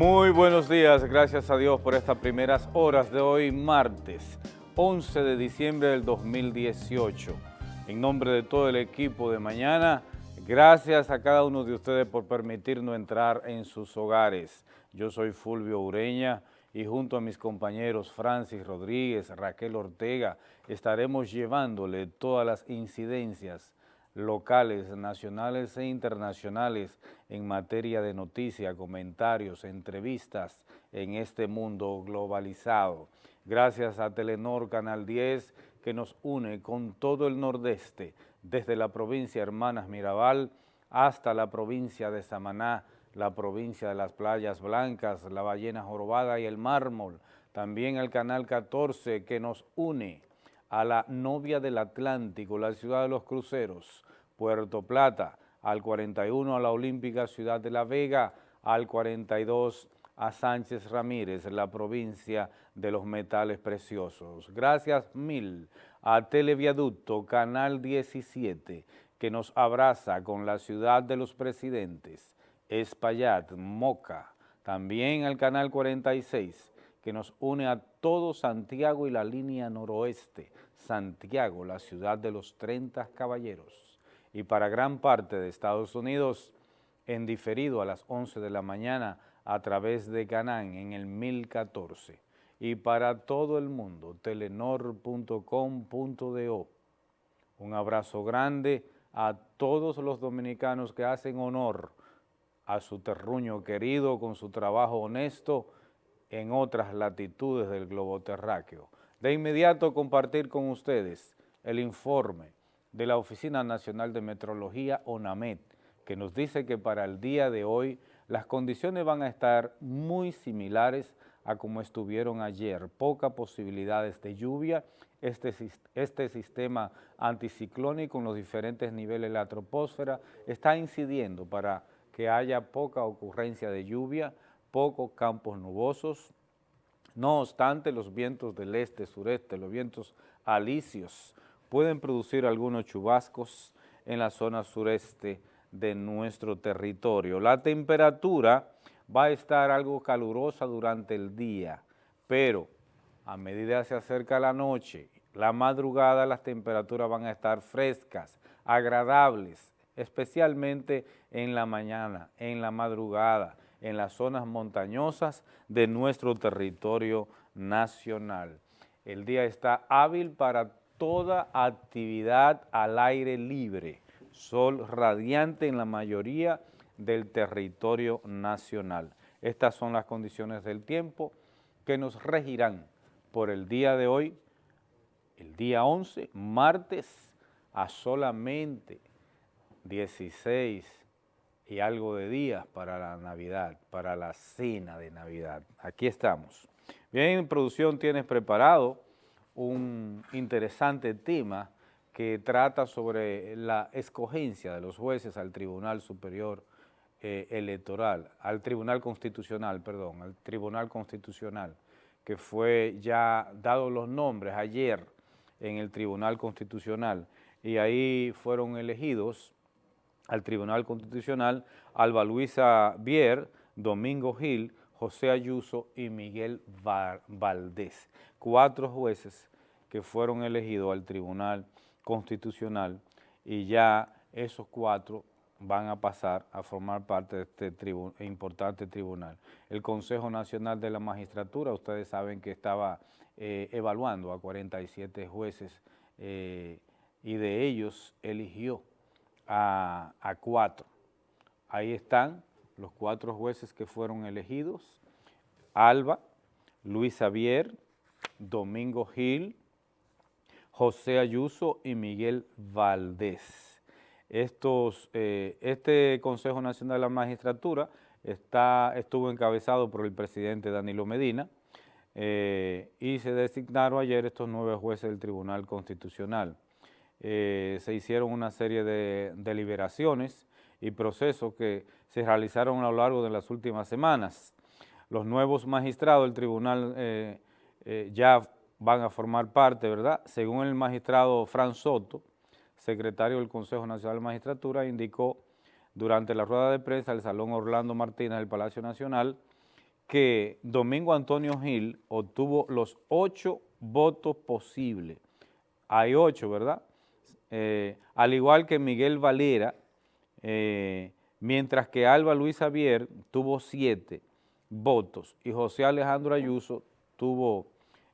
Muy buenos días, gracias a Dios por estas primeras horas de hoy, martes 11 de diciembre del 2018. En nombre de todo el equipo de mañana, gracias a cada uno de ustedes por permitirnos entrar en sus hogares. Yo soy Fulvio Ureña y junto a mis compañeros Francis Rodríguez, Raquel Ortega, estaremos llevándole todas las incidencias locales, nacionales e internacionales en materia de noticias, comentarios, entrevistas en este mundo globalizado. Gracias a Telenor Canal 10 que nos une con todo el nordeste, desde la provincia Hermanas Mirabal hasta la provincia de Samaná, la provincia de las Playas Blancas, la Ballena Jorobada y el Mármol. También el Canal 14 que nos une a la novia del Atlántico, la ciudad de los cruceros, Puerto Plata, al 41 a la Olímpica Ciudad de La Vega, al 42 a Sánchez Ramírez, la provincia de los metales preciosos. Gracias mil. A Televiaducto Canal 17, que nos abraza con la ciudad de los presidentes, Espaillat, Moca, también al Canal 46, que nos une a todo Santiago y la línea noroeste, Santiago, la ciudad de los 30 caballeros. Y para gran parte de Estados Unidos, en diferido a las 11 de la mañana a través de Canán en el 1014. Y para todo el mundo, telenor.com.do. Un abrazo grande a todos los dominicanos que hacen honor a su terruño querido con su trabajo honesto en otras latitudes del globo terráqueo. De inmediato compartir con ustedes el informe de la Oficina Nacional de Metrología, ONAMET, que nos dice que para el día de hoy las condiciones van a estar muy similares a como estuvieron ayer. Pocas posibilidades de lluvia, este, este sistema anticiclónico en los diferentes niveles de la troposfera está incidiendo para que haya poca ocurrencia de lluvia, pocos campos nubosos. No obstante, los vientos del este-sureste, los vientos alisios, pueden producir algunos chubascos en la zona sureste de nuestro territorio. La temperatura va a estar algo calurosa durante el día, pero a medida que se acerca la noche, la madrugada, las temperaturas van a estar frescas, agradables, especialmente en la mañana, en la madrugada, en las zonas montañosas de nuestro territorio nacional. El día está hábil para toda actividad al aire libre, sol radiante en la mayoría del territorio nacional. Estas son las condiciones del tiempo que nos regirán por el día de hoy, el día 11, martes, a solamente 16 y algo de días para la Navidad, para la cena de Navidad. Aquí estamos. Bien, en producción tienes preparado un interesante tema que trata sobre la escogencia de los jueces al Tribunal Superior eh, Electoral, al Tribunal Constitucional, perdón, al Tribunal Constitucional, que fue ya dado los nombres ayer en el Tribunal Constitucional y ahí fueron elegidos al Tribunal Constitucional Alba Luisa Bier, Domingo Gil, José Ayuso y Miguel Valdés, cuatro jueces que fueron elegidos al Tribunal Constitucional y ya esos cuatro van a pasar a formar parte de este importante tribunal. El Consejo Nacional de la Magistratura, ustedes saben que estaba eh, evaluando a 47 jueces eh, y de ellos eligió a, cuatro. Ahí están los cuatro jueces que fueron elegidos, Alba, Luis Xavier, Domingo Gil, José Ayuso y Miguel Valdés. Estos, eh, este Consejo Nacional de la Magistratura está, estuvo encabezado por el presidente Danilo Medina eh, y se designaron ayer estos nueve jueces del Tribunal Constitucional. Eh, se hicieron una serie de deliberaciones y procesos que se realizaron a lo largo de las últimas semanas. Los nuevos magistrados del tribunal eh, eh, ya van a formar parte, ¿verdad? Según el magistrado Fran Soto, secretario del Consejo Nacional de Magistratura, indicó durante la rueda de prensa del Salón Orlando Martínez del Palacio Nacional que Domingo Antonio Gil obtuvo los ocho votos posibles. Hay ocho, ¿verdad? Eh, al igual que Miguel Valera, eh, mientras que Alba Luis Javier tuvo siete votos y José Alejandro Ayuso tuvo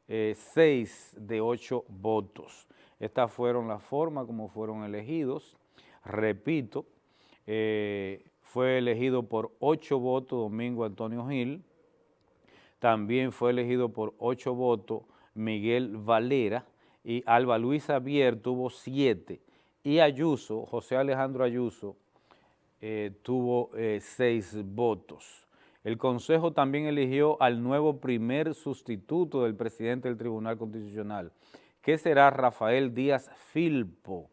eh, seis de ocho votos. Estas fueron las formas como fueron elegidos. Repito, fue elegido por ocho votos Domingo Antonio Gil, también fue elegido por ocho votos Miguel Valera y Alba Luisa Javier tuvo siete y Ayuso, José Alejandro Ayuso, eh, tuvo eh, seis votos. El Consejo también eligió al nuevo primer sustituto del presidente del Tribunal Constitucional, que será Rafael Díaz Filpo.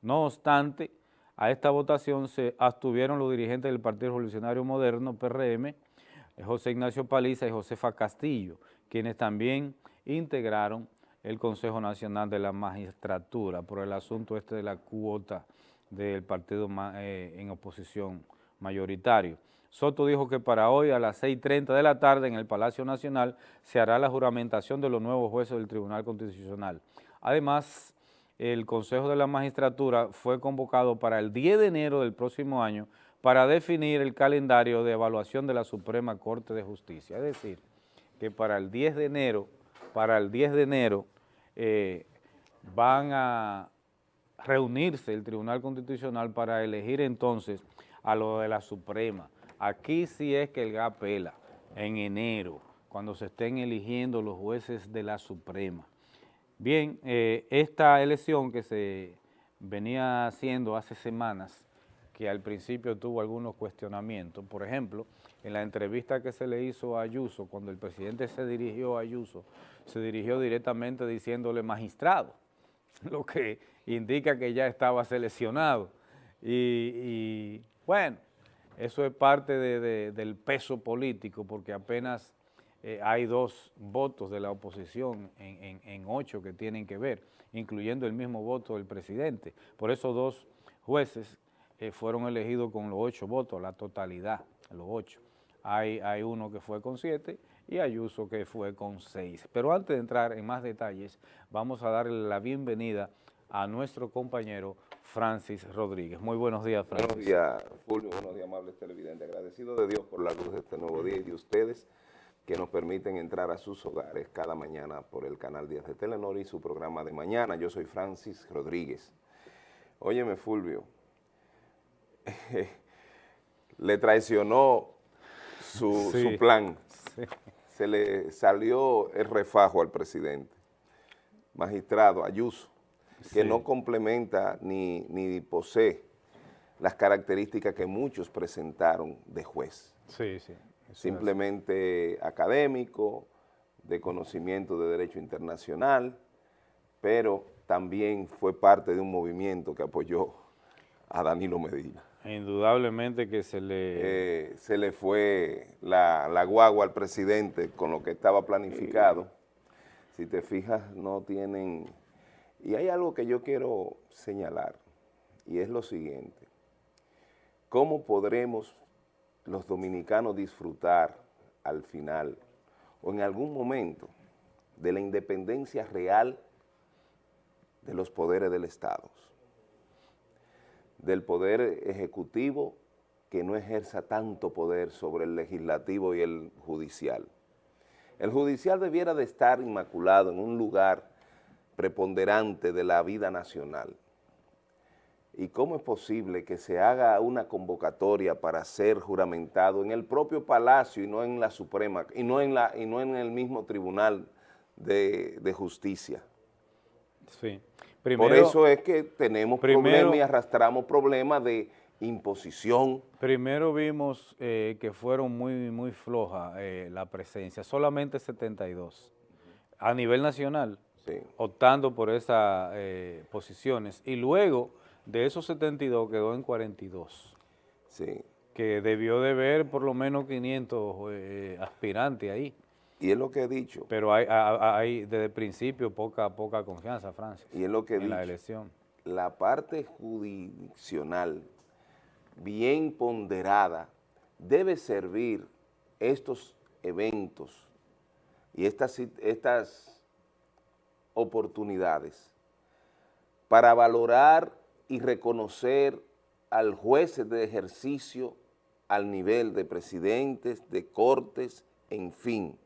No obstante, a esta votación se abstuvieron los dirigentes del Partido Revolucionario Moderno, PRM, José Ignacio Paliza y Josefa Castillo, quienes también integraron el Consejo Nacional de la Magistratura por el asunto este de la cuota del partido eh, en oposición mayoritario. Soto dijo que para hoy a las 6.30 de la tarde en el Palacio Nacional se hará la juramentación de los nuevos jueces del Tribunal Constitucional. Además, el Consejo de la Magistratura fue convocado para el 10 de enero del próximo año para definir el calendario de evaluación de la Suprema Corte de Justicia. Es decir, que para el 10 de enero, para el 10 de enero eh, van a reunirse el Tribunal Constitucional para elegir entonces a lo de la Suprema. Aquí sí es que el GAP pela, en enero, cuando se estén eligiendo los jueces de la Suprema. Bien, eh, esta elección que se venía haciendo hace semanas que al principio tuvo algunos cuestionamientos. Por ejemplo, en la entrevista que se le hizo a Ayuso, cuando el presidente se dirigió a Ayuso, se dirigió directamente diciéndole magistrado, lo que indica que ya estaba seleccionado. Y, bueno, eso es parte del peso político, porque apenas eh, hay dos votos de la oposición en, en ocho que tienen que ver, incluyendo el mismo voto del presidente. Por eso dos jueces eh, fueron elegidos con los ocho votos, la totalidad, los ocho. Hay, hay uno que fue con siete y Ayuso que fue con seis. Pero antes de entrar en más detalles, vamos a darle la bienvenida a nuestro compañero Francis Rodríguez. Muy buenos días, Francis. Buenos días, Julio. Buenos días, amables televidentes. Agradecido de Dios por la luz de este nuevo día y de ustedes que nos permiten entrar a sus hogares cada mañana por el canal 10 de Telenor y su programa de mañana. Yo soy Francis Rodríguez. Óyeme, Fulvio, le traicionó su, plan. Se le salió el refajo al presidente, magistrado Ayuso, que no complementa ni, ni posee las características que muchos presentaron de juez. Sí, sí. Simplemente académico, de conocimiento de derecho internacional, pero también fue parte de un movimiento que apoyó a Danilo Medina. Indudablemente que se le... Eh, se le fue la, la, guagua al presidente con lo que estaba planificado. Si te fijas, no tienen... Y hay algo que yo quiero señalar, y es lo siguiente. ¿Cómo podremos los dominicanos disfrutar al final o en algún momento de la independencia real de los poderes del Estado? Del poder ejecutivo que no ejerza tanto poder sobre el legislativo y el judicial. El judicial debiera de estar inmaculado en un lugar preponderante de la vida nacional. ¿Y cómo es posible que se haga una convocatoria para ser juramentado en el propio Palacio y no en la Suprema, y no en, la, y no en el mismo Tribunal de, de Justicia? Sí. Por eso es que tenemos problemas y arrastramos problemas de imposición. Primero vimos eh, que fueron muy, muy floja eh, la presencia, solamente 72 a nivel nacional, optando por esas eh, posiciones. Y luego de esos 72 quedó en 42. Sí. Que debió de ver por lo menos 500 aspirantes ahí. Y es lo que he dicho. Pero hay, hay desde el principio poca, poca confianza, Francia, y es lo que en la elección. La parte jurisdiccional bien ponderada debe servir estos eventos y estas, estas oportunidades para valorar y reconocer al juez de ejercicio al nivel de presidentes, de cortes, en fin,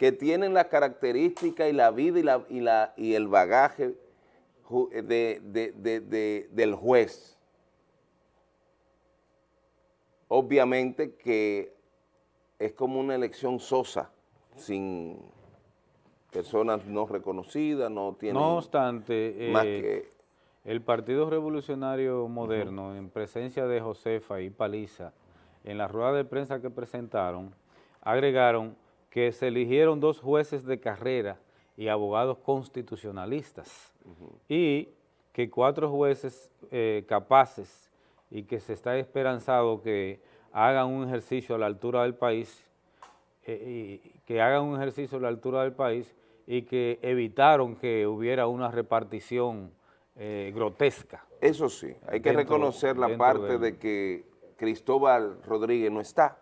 que tienen la característica y la vida y, la, y, la, y el bagaje de, de, del juez. Obviamente que es como una elección sosa, sin personas no reconocidas, no tienen... No obstante, eh, el Partido Revolucionario Moderno, en presencia de Josefa y Paliza, en la rueda de prensa que presentaron, agregaron que se eligieron dos jueces de carrera y abogados constitucionalistas y que cuatro jueces eh, capaces y que se está esperanzado que hagan un ejercicio a la altura del país, eh, y que hagan un ejercicio a la altura del país y que evitaron que hubiera una repartición eh, grotesca. Eso sí, hay que reconocer la parte de... que Cristóbal Rodríguez no está,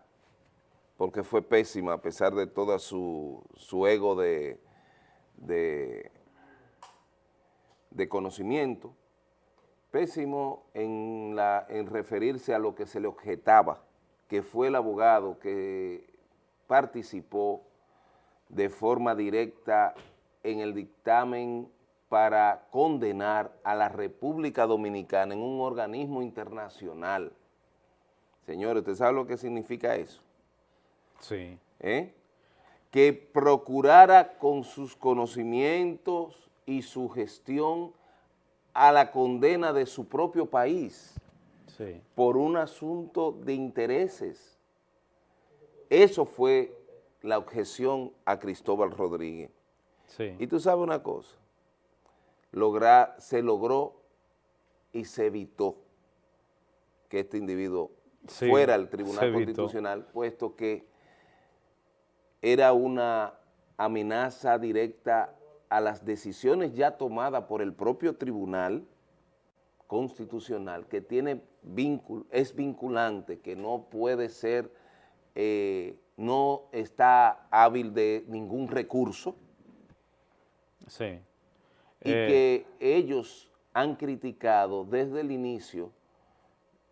porque fue pésima a pesar de todo su, su ego de, de, conocimiento, pésimo en, la, en referirse a lo que se le objetaba, que fue el abogado que participó de forma directa en el dictamen para condenar a la República Dominicana en un organismo internacional. Señores, ¿usted sabe lo que significa eso? Sí. ¿Eh? Que procurara con sus conocimientos y su gestión a la condena de su propio país sí. por un asunto de intereses. Eso fue la objeción a Cristóbal Rodríguez. Sí. Y tú sabes una cosa, logra, se logró y se evitó que este individuo sí, fuera al Tribunal Constitucional, puesto que era una amenaza directa a las decisiones ya tomadas por el propio Tribunal Constitucional, que tiene víncul, es vinculante, que no puede ser, eh, no está hábil de ningún recurso, Sí. Y eh, que ellos han criticado desde el inicio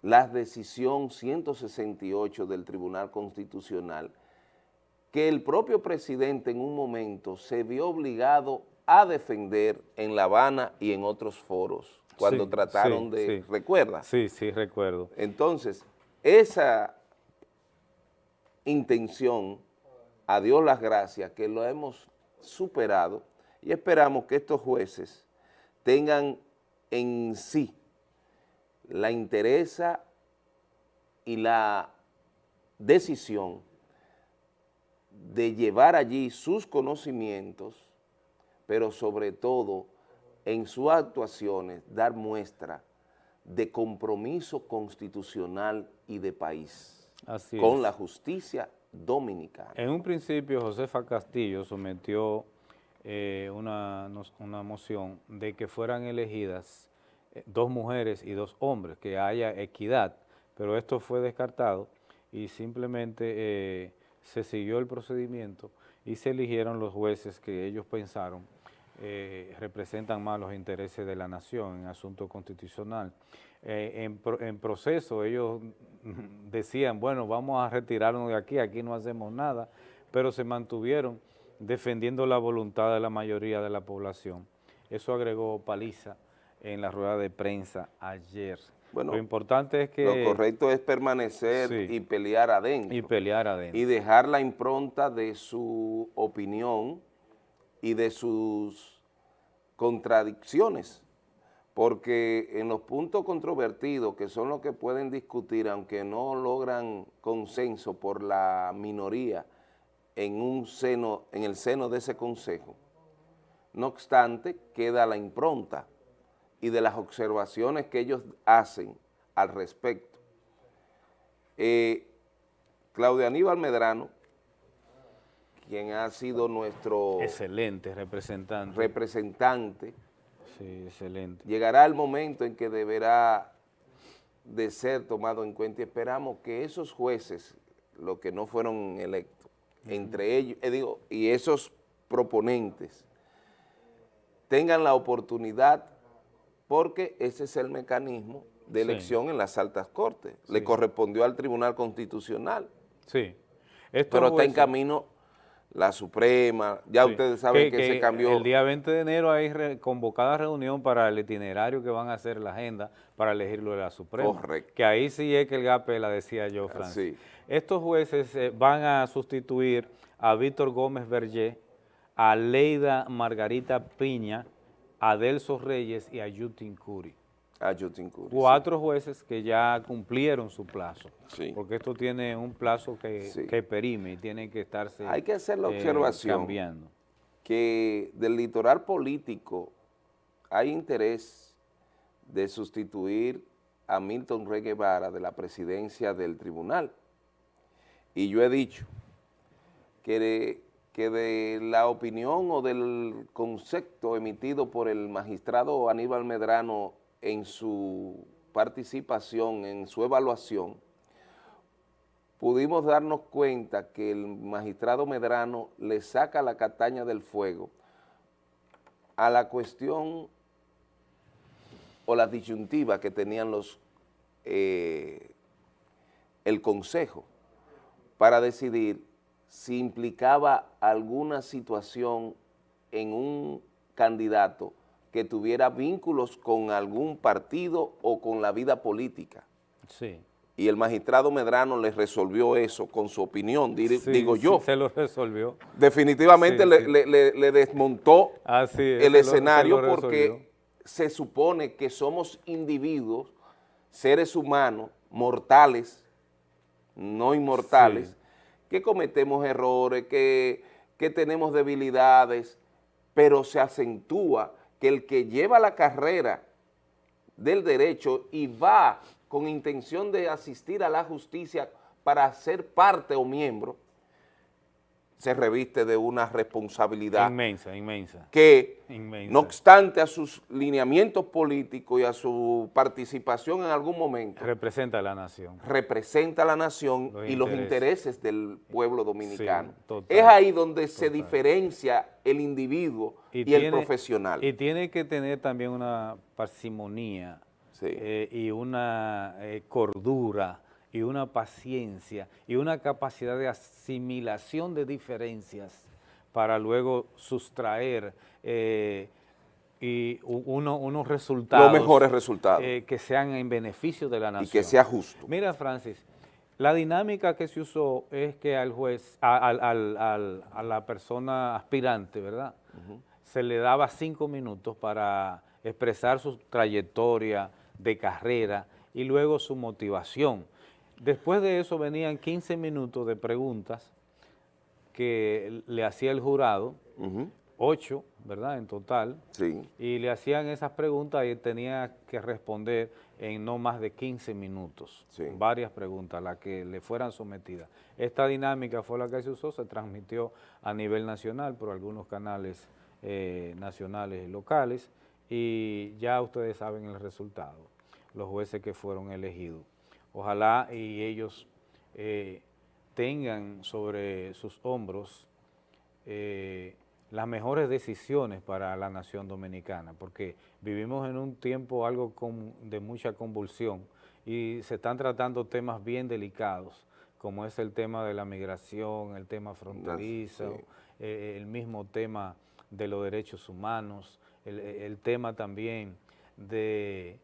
la decisión 168 del Tribunal Constitucional, que el propio presidente en un momento se vio obligado a defender en La Habana y en otros foros, cuando sí, trataron sí, de... sí. ¿Recuerda? Sí, sí, recuerdo. Entonces, esa intención, a Dios las gracias, que lo hemos superado, y esperamos que estos jueces tengan en sí la interesa y la decisión de llevar allí sus conocimientos, pero sobre todo en sus actuaciones dar muestra de compromiso constitucional y de país Así con es. la justicia dominicana. En un principio, Josefa Castillo sometió eh, una, una, moción de que fueran elegidas eh, dos mujeres y dos hombres, que haya equidad, pero esto fue descartado y simplemente eh, se siguió el procedimiento y se eligieron los jueces que ellos pensaron eh, representan más los intereses de la nación en asunto constitucional. En, en proceso ellos decían, bueno, vamos a retirarnos de aquí, aquí no hacemos nada, pero se mantuvieron defendiendo la voluntad de la mayoría de la población. Eso agregó Paliza en la rueda de prensa ayer. Bueno, lo importante es que... Lo correcto es permanecer sí, y pelear adentro. Y pelear adentro. Y dejar la impronta de su opinión y de sus contradicciones. Porque en los puntos controvertidos, que son los que pueden discutir, aunque no logran consenso por la minoría, en un seno, en el seno de ese consejo. No obstante, queda la impronta y de las observaciones que ellos hacen al respecto. Eh, Claudio Aníbal Medrano, quien ha sido nuestro... Excelente representante. Representante. Sí, excelente. Llegará el momento en que deberá de ser tomado en cuenta y esperamos que esos jueces, los que no fueron electos, entre ellos, eh, digo, y esos proponentes tengan la oportunidad, porque ese es el mecanismo de elección en las altas cortes. Le correspondió al Tribunal Constitucional. Sí. Pero está en camino la Suprema, ya ustedes saben que, se cambió. El día 20 de enero hay convocada reunión para el itinerario que van a hacer la agenda para elegirlo de la Suprema. Correcto. Que ahí sí es que el GAPE la decía yo, Francis. Estos jueces eh, van a sustituir a Víctor Gómez Berger, a Leida Margarita Piña, a Delso Reyes y a Yutin Curi. A Yutin Curi, Cuatro jueces que ya cumplieron su plazo, porque esto tiene un plazo que, perime y tiene que estarse Hay que hacer la eh, observación cambiando. que del litoral político hay interés de sustituir a Milton Rey Guevara de la presidencia del tribunal. Y yo he dicho que que de la opinión o del concepto emitido por el magistrado Aníbal Medrano en su participación, en su evaluación, pudimos darnos cuenta que el magistrado Medrano le saca la cataña del fuego a la cuestión o la disyuntiva que tenían los eh, el consejo para decidir si implicaba alguna situación en un candidato que tuviera vínculos con algún partido o con la vida política. Sí. Y el magistrado Medrano le resolvió eso con su opinión, digo yo. se lo resolvió. Definitivamente le, desmontó el escenario porque se supone que somos individuos, seres humanos, mortales, no inmortales, que cometemos errores, que, tenemos debilidades, pero se acentúa que el que lleva la carrera del derecho y va con intención de asistir a la justicia para ser parte o miembro, se reviste de una responsabilidad inmensa, inmensa, que no obstante a sus lineamientos políticos y a su participación en algún momento, representa a la nación, representa a la nación y los intereses. del pueblo dominicano. es ahí donde se diferencia el individuo y, el profesional. Y tiene que tener también una parsimonía eh, y una eh, cordura y una paciencia y una capacidad de asimilación de diferencias para luego sustraer eh, y unos resultados. Los mejores resultados. Eh, que sean en beneficio de la nación. Y que sea justo. Mira, Francis, la dinámica que se usó es que al juez, a, la persona aspirante, ¿verdad? Se le daba cinco minutos para expresar su trayectoria de carrera y luego su motivación Después de eso venían 15 minutos de preguntas que le hacía el jurado, ocho, ¿verdad?, en total. Sí. Y le hacían esas preguntas y tenía que responder en no más de 15 minutos. Sí. Varias preguntas, las que le fueran sometidas. Esta dinámica fue la que se usó, se transmitió a nivel nacional por algunos canales eh, nacionales y locales y ya ustedes saben el resultado, los jueces que fueron elegidos. Ojalá y ellos eh, tengan sobre sus hombros eh, las mejores decisiones para la nación dominicana, porque vivimos en un tiempo algo de mucha convulsión y se están tratando temas bien delicados, como es el tema de la migración, el tema fronterizo, eh, el mismo tema de los derechos humanos, el tema también de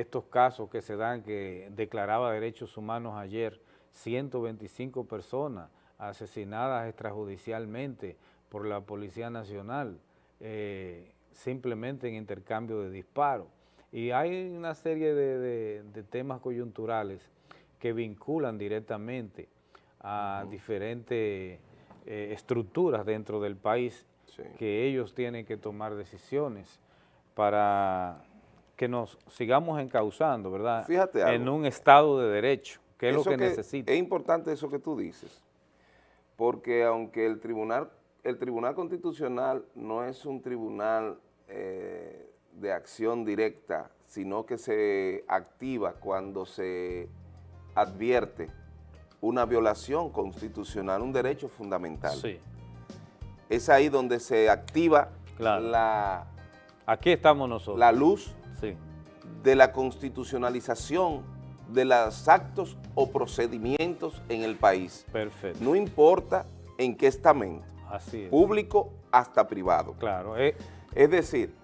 estos casos que se dan, que declaraba derechos humanos ayer, 125 personas asesinadas extrajudicialmente por la Policía Nacional, eh, simplemente en intercambio de disparos. Y hay una serie de, temas coyunturales que vinculan directamente a diferentes eh, estructuras dentro del país que ellos tienen que tomar decisiones para que nos sigamos encauzando, ¿verdad? Fíjate En un Estado de Derecho, que es lo que, necesita. Es importante eso que tú dices, porque aunque el Tribunal, el tribunal Constitucional no es un tribunal eh, de acción directa, sino que se activa cuando se advierte una violación constitucional, un derecho fundamental. Sí. Es ahí donde se activa Claro. la, Aquí estamos nosotros. la luz Sí. de la constitucionalización de los actos o procedimientos en el país. Perfecto. No importa en qué estamento, Así es. público hasta privado. Claro, es Es decir,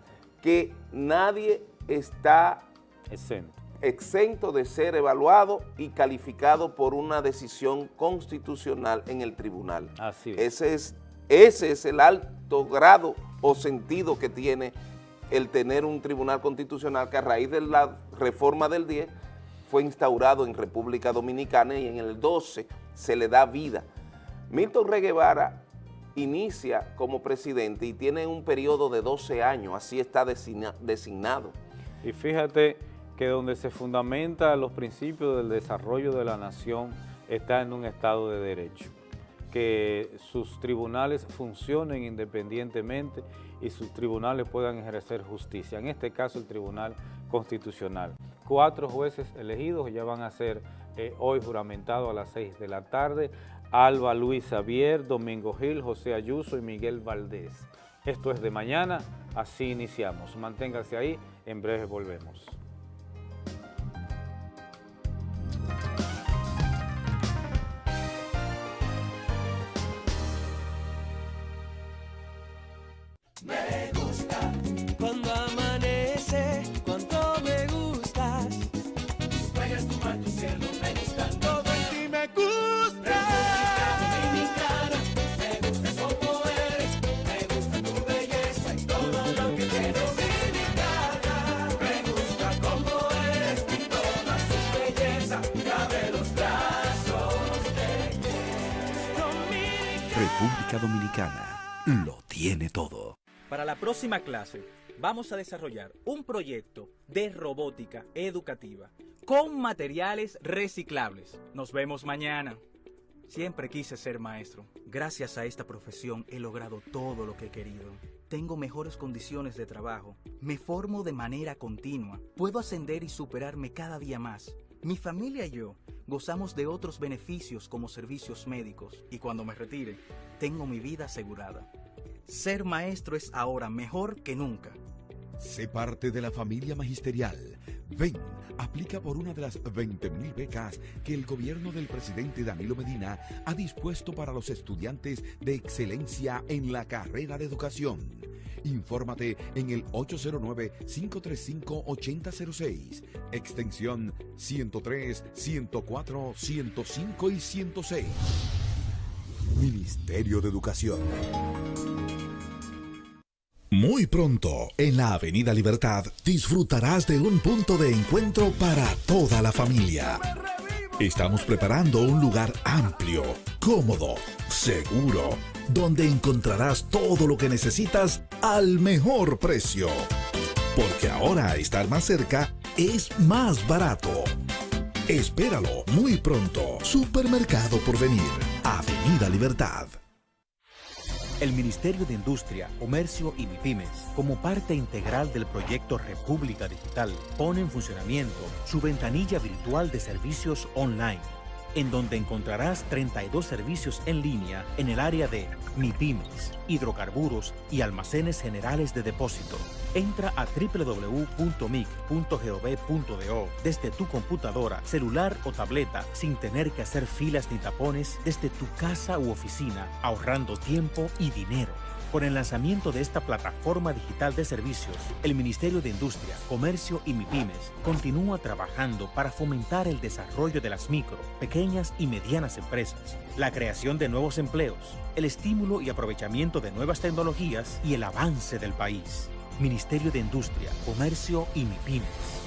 que nadie está exento. exento de ser evaluado y calificado por una decisión constitucional en el tribunal. Así es. Ese es, ese es el alto grado o sentido que tiene el tener un tribunal constitucional que a raíz de la reforma del 10 fue instaurado en República Dominicana y en el 12 se le da vida. Milton Rey Guevara inicia como presidente y tiene un periodo de 12 años, así está designa- designado. Y fíjate que donde se fundamenta los principios del desarrollo de la nación está en un Estado de Derecho, que sus tribunales funcionen independientemente y sus tribunales puedan ejercer justicia, en este caso el Tribunal Constitucional. Cuatro jueces elegidos ya van a ser eh, hoy juramentados a las seis de la tarde, Alba Luis Xavier, Domingo Gil, José Ayuso y Miguel Valdés. Esto es de mañana, así iniciamos. Manténgase ahí, en breve volvemos. Próxima clase vamos a desarrollar un proyecto de robótica educativa con materiales reciclables. Nos vemos mañana. Siempre quise ser maestro. Gracias a esta profesión he logrado todo lo que he querido. Tengo mejores condiciones de trabajo. Me formo de manera continua. Puedo ascender y superarme cada día más. Mi familia y yo gozamos de otros beneficios como servicios médicos y cuando me retire, tengo mi vida asegurada. Ser maestro es ahora mejor que nunca. Sé parte de la familia magisterial. Ven, aplica por una de las 20.000 becas que el gobierno del presidente Danilo Medina ha dispuesto para los estudiantes de excelencia en la carrera de educación. Infórmate en el 809-535-8006, extensión 103, 104, 105 y 106. Ministerio de Educación. Muy pronto, en la Avenida Libertad, disfrutarás de un punto de encuentro para toda la familia. Estamos preparando un lugar amplio, cómodo, seguro, donde encontrarás todo lo que necesitas al mejor precio. Porque ahora estar más cerca es más barato. Espéralo muy pronto. Supermercado por venir. Avenida Libertad. El Ministerio de Industria, Comercio y MIPIMES, como parte integral del proyecto República Digital, pone en funcionamiento su ventanilla virtual de servicios online, en donde encontrarás 32 servicios en línea en el área de MIPIMES, hidrocarburos y almacenes generales de depósito. Entra a www.mic.gov.do desde tu computadora, celular o tableta sin tener que hacer filas ni tapones desde tu casa u oficina, ahorrando tiempo y dinero. Con el lanzamiento de esta plataforma digital de servicios, el Ministerio de Industria, Comercio y MIPIMES continúa trabajando para fomentar el desarrollo de las micro, pequeñas y medianas empresas, la creación de nuevos empleos, el estímulo y aprovechamiento de nuevas tecnologías y el avance del país. Ministerio de Industria, Comercio y MIPIMES.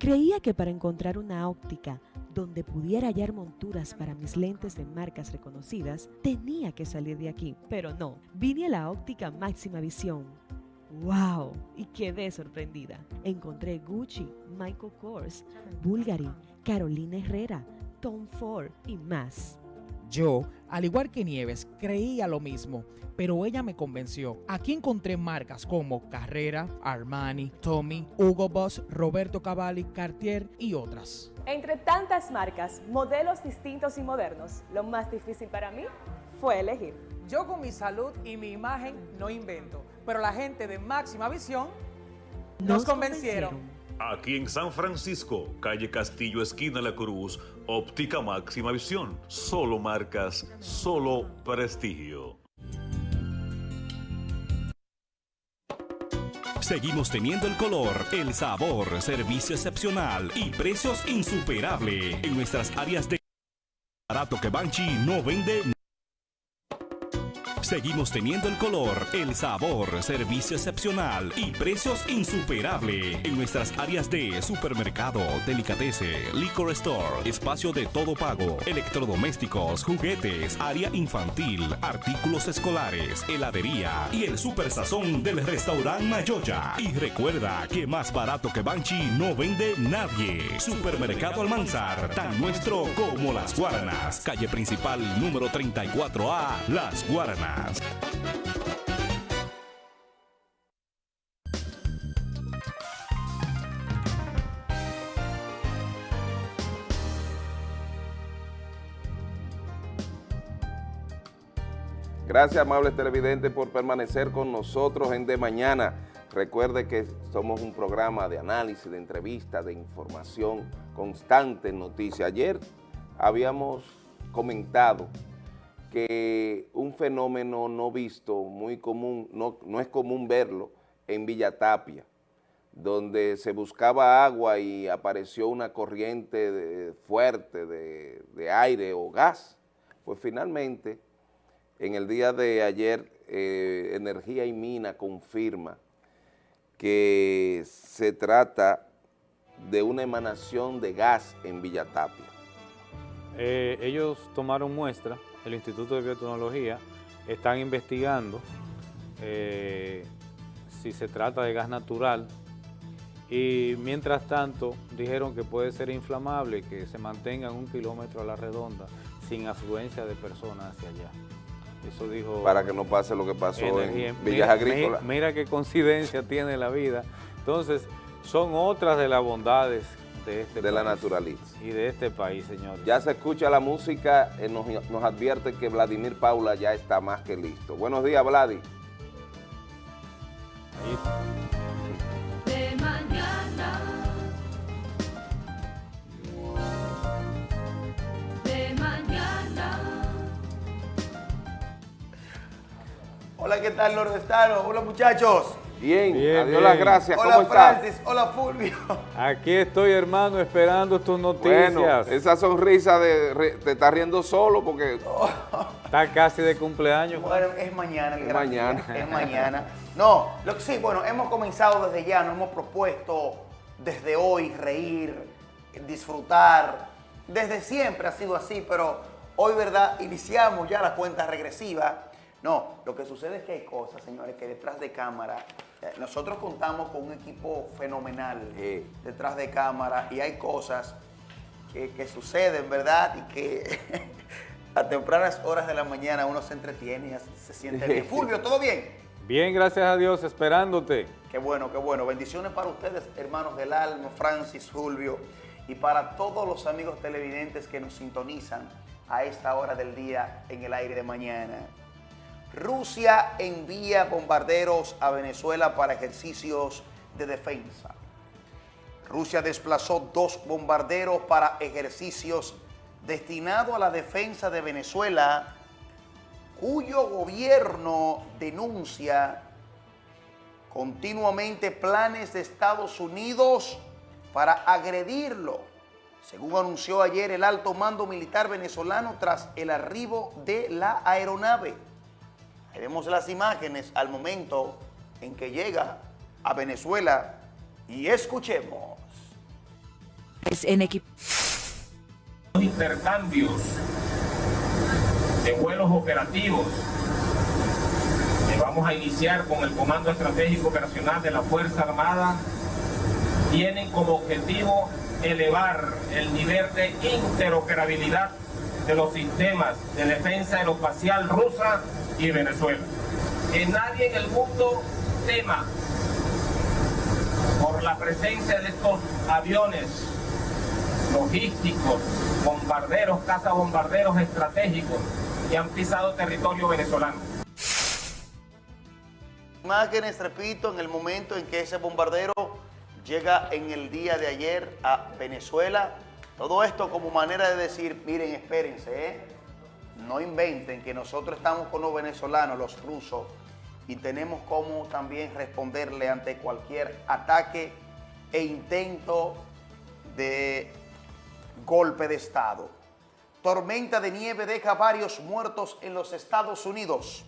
Creía que para encontrar una óptica donde pudiera hallar monturas para mis lentes de marcas reconocidas, tenía que salir de aquí, pero no, vine a la óptica máxima visión. ¡Wow! Y quedé sorprendida. Encontré Gucci, Michael Kors, Bulgari, Carolina Herrera, Tom Ford y más. Yo, al igual que Nieves, creía lo mismo, pero ella me convenció. Aquí encontré marcas como Carrera, Armani, Tommy, Hugo Boss, Roberto Cavalli, Cartier y otras. Entre tantas marcas, modelos distintos y modernos, lo más difícil para mí fue elegir. Yo con mi salud y mi imagen no invento, pero la gente de máxima visión nos, convencieron. Aquí en San Francisco, calle Castillo, esquina La Cruz, óptica máxima visión. Solo marcas, solo prestigio. Seguimos teniendo el color, el sabor, servicio excepcional y precios insuperables en nuestras áreas de barato que Banchi no vende. Seguimos teniendo el color, el sabor, servicio excepcional y precios insuperables en nuestras áreas de supermercado, delicatese, liquor store, espacio de todo pago, electrodomésticos, juguetes, área infantil, artículos escolares, heladería y el super sazón del restaurante Mayoya. Y recuerda que más barato que Banchi no vende nadie. Supermercado Almanzar, tan nuestro como Las Guaranas. Calle principal número 34A, Las Guaranas. Gracias, amables televidentes, por permanecer con nosotros en De Mañana. Recuerde que somos un programa de análisis, de entrevista, de información constante en noticias. Ayer habíamos comentado que un fenómeno no visto, muy común, no, no es común verlo en Villa Tapia, donde se buscaba agua y apareció una corriente fuerte de, de aire o gas. Pues finalmente en el día de ayer, eh, Energía y Mina confirma que se trata de una emanación de gas en Villatapia. Eh, ellos tomaron muestra, el Instituto de Biotecnología, están investigando eh, si se trata de gas natural y mientras tanto dijeron que puede ser inflamable, que se mantenga un kilómetro a la redonda sin afluencia de personas hacia allá. Eso dijo... Para que no pase lo que pasó en Villas Agrícolas. Mira, qué coincidencia tiene la vida. Entonces, son otras de las bondades de este De la naturaleza. Y de este país, señor. Ya se escucha la música, eh, nos, nos, advierte que Vladimir Paula ya está más que listo. Buenos días, Vladi. Ahí. De mañana. De mañana. Hola, ¿qué tal, nordestano? Hola, muchachos. Bien, bien adiós las gracias. Hola, ¿Cómo Francis. Hola, Fulvio. Aquí estoy, hermano, esperando tus noticias. Bueno, esa sonrisa de, te está riendo solo porque... Está casi de cumpleaños. Bueno, es mañana. Es mañana. Es mañana. No, lo que sí, bueno, hemos comenzado desde ya, nos hemos propuesto desde hoy reír, disfrutar. Desde siempre ha sido así, pero hoy, ¿verdad? Iniciamos ya la cuenta regresiva no, lo que sucede es que hay cosas, señores, que detrás de cámara, nosotros contamos con un equipo fenomenal detrás de cámara y hay cosas que, suceden, ¿verdad? Y que a tempranas horas de la mañana uno se entretiene y se siente bien. Fulvio, ¿todo bien? Bien, gracias a Dios, esperándote. Qué bueno, qué bueno. Bendiciones para ustedes, hermanos del alma, Francis, Fulvio, y para todos los amigos televidentes que nos sintonizan a esta hora del día en el aire de mañana. Rusia envía bombarderos a Venezuela para ejercicios de defensa. Rusia desplazó dos bombarderos para ejercicios destinados a la defensa de Venezuela, cuyo gobierno denuncia continuamente planes de Estados Unidos para agredirlo, según anunció ayer el alto mando militar venezolano tras el arribo de la aeronave. Vemos las imágenes al momento en que llega a Venezuela y escuchemos. Es en equipo. Intercambios de vuelos operativos que vamos a iniciar con el Comando Estratégico Operacional de la Fuerza Armada tienen como objetivo elevar el nivel de interoperabilidad de los sistemas de defensa aeroespacial rusa y Venezuela. Que nadie en el mundo tema por la presencia de estos aviones logísticos, bombarderos, cazabombarderos estratégicos que han pisado territorio venezolano. Imágenes, repito, en el momento en que ese bombardero llega en el día de ayer a Venezuela. Todo esto como manera de decir, miren, espérense, ¿eh? no inventen que nosotros estamos con los venezolanos, los rusos, y tenemos como también responderle ante cualquier ataque e intento de golpe de Estado. Tormenta de nieve deja varios muertos en los Estados Unidos.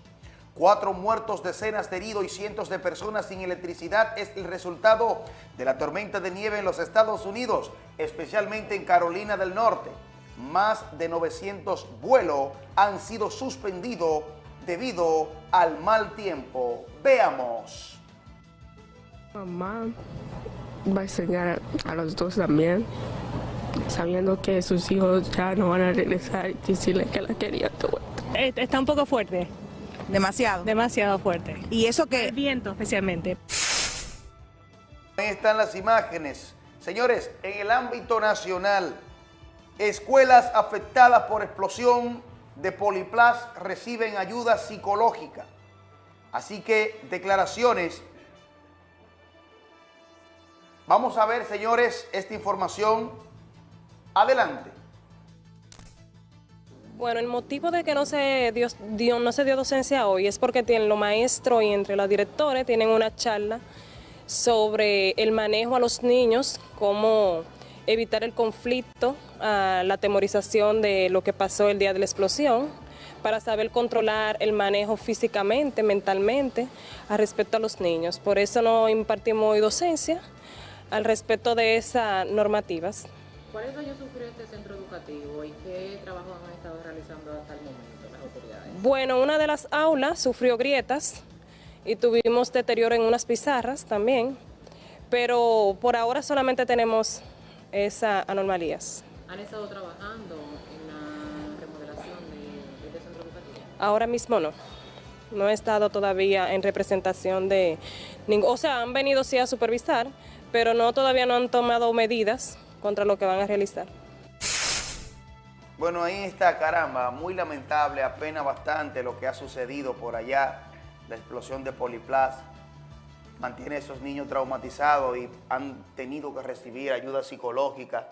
Cuatro muertos, decenas de heridos y cientos de personas sin electricidad es el resultado de la tormenta de nieve en los Estados Unidos, especialmente en Carolina del Norte. Más de 900 vuelos han sido suspendidos debido al mal tiempo. Veamos. Mamá va a enseñar a los dos también, sabiendo que sus hijos ya no van a regresar y decirle que la quería todo. Está un poco fuerte. Demasiado. Demasiado fuerte. ¿Y eso que El viento especialmente. Ahí están las imágenes. Señores, en el ámbito nacional, escuelas afectadas por explosión de Poliplas reciben ayuda psicológica. Así que declaraciones. Vamos a ver, señores, esta información. Adelante. Bueno, el motivo de que no se dio, no se dio docencia hoy es porque tienen los maestros y entre los directores tienen una charla sobre el manejo a los niños, cómo evitar el conflicto, ah, la temorización de lo que pasó el día de la explosión, para saber controlar el manejo físicamente, mentalmente, al respecto a los niños. Por eso no impartimos hoy docencia al respecto de esas normativas. ¿Cuáles daños sufrió este centro educativo y qué trabajo han realizando hasta el momento las autoridades? Bueno, una de las aulas sufrió grietas y tuvimos deterioro en unas pizarras también, pero por ahora solamente tenemos esas anomalías. ¿Han estado trabajando en la remodelación de este centro educativo? Ahora mismo no. No he estado todavía en representación de ningún... O sea, han venido sí a supervisar, pero no todavía no han tomado medidas contra lo que van a realizar. Bueno, ahí está, caramba, muy lamentable, apena bastante lo que ha sucedido por allá, la explosión de Poliplas. Mantiene a esos niños traumatizados y han tenido que recibir ayuda psicológica.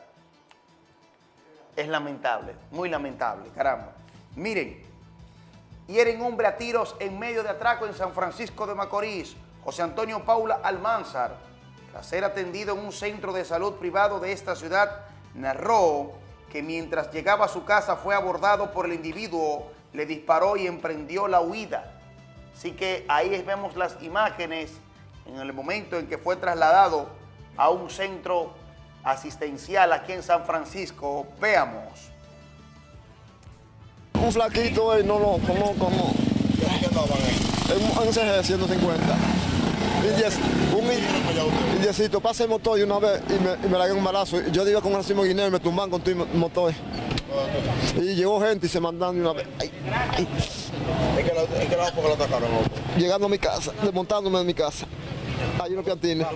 Es lamentable, muy lamentable, caramba. Miren, hieren hombre a tiros en medio de atraco en San Francisco de Macorís. José Antonio Paula Almanzar, tras ser atendido en un centro de salud privado de esta ciudad, narró que mientras llegaba a su casa fue abordado por el individuo, le disparó y emprendió la huida. Así que ahí vemos las imágenes en el momento en que fue trasladado a un centro asistencial aquí en San Francisco. Veamos. Un flaquito, eh, no lo conozco, no. En un un CG 150. Un in- indiecito, pasa el motor y una vez y me, y me la dio un balazo. Yo iba con Racimo Guineo y me tumban con el motor. Y llegó gente y se mandaron de una vez. Ay, ay. ¿En qué lado en qué lado fue que lo atacaron? loco? Llegando a mi casa, desmontándome de mi casa. Ahí en los piantines.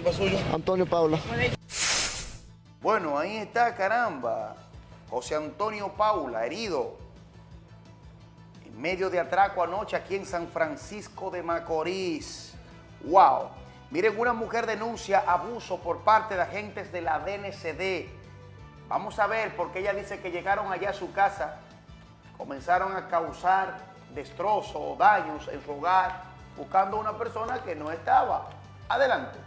Antonio Paula. Bueno, ahí está, caramba. José Antonio Paula, herido. En medio de atraco anoche aquí en San Francisco de Macorís. ¡Wow! Miren, una mujer denuncia abuso por parte de agentes de la DNCD. Vamos a ver, porque ella dice que llegaron allá a su casa, comenzaron a causar destrozos o daños en su hogar, buscando a una persona que no estaba. Adelante.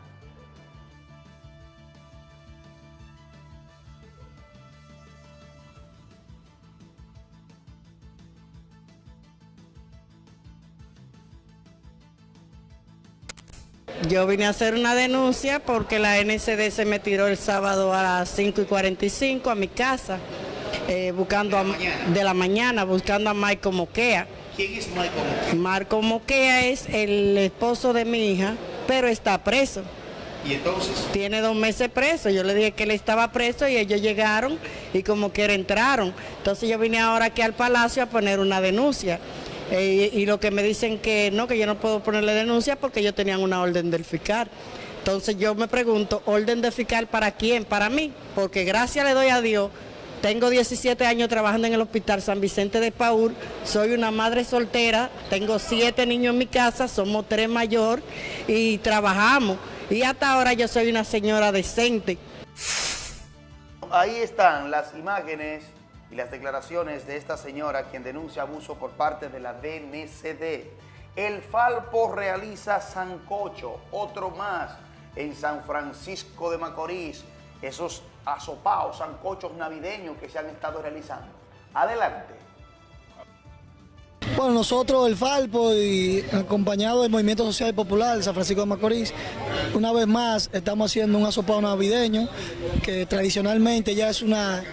Yo vine a hacer una denuncia porque la NCD se me tiró el sábado a las 5 y 45 a mi casa, eh, buscando a- de la mañana, buscando a Michael Moquea. ¿Quién es Michael? Marco Moquea es el esposo de mi hija, pero está preso. ¿Y entonces? Tiene dos meses preso. Yo le dije que él estaba preso y ellos llegaron y como que entraron. Entonces yo vine ahora aquí al palacio a poner una denuncia. Eh, y lo que me dicen que no, que yo no puedo ponerle denuncia porque ellos tenían una orden del fiscal. Entonces yo me pregunto, ¿orden de fiscal para quién? Para mí, porque gracias le doy a Dios. Tengo 17 años trabajando en el Hospital San Vicente de Paul, soy una madre soltera, tengo siete niños en mi casa, somos tres mayor y trabajamos. Y hasta ahora yo soy una señora decente. Ahí están las imágenes y las declaraciones de esta señora quien denuncia abuso por parte de la DNCD. El Falpo realiza sancocho, otro más en San Francisco de Macorís. Esos asopados, sancochos navideños que se han estado realizando. Adelante. Bueno, nosotros, el Falpo, y acompañado del Movimiento Social y Popular de San Francisco de Macorís, una vez más estamos haciendo un asopado navideño, que tradicionalmente ya es una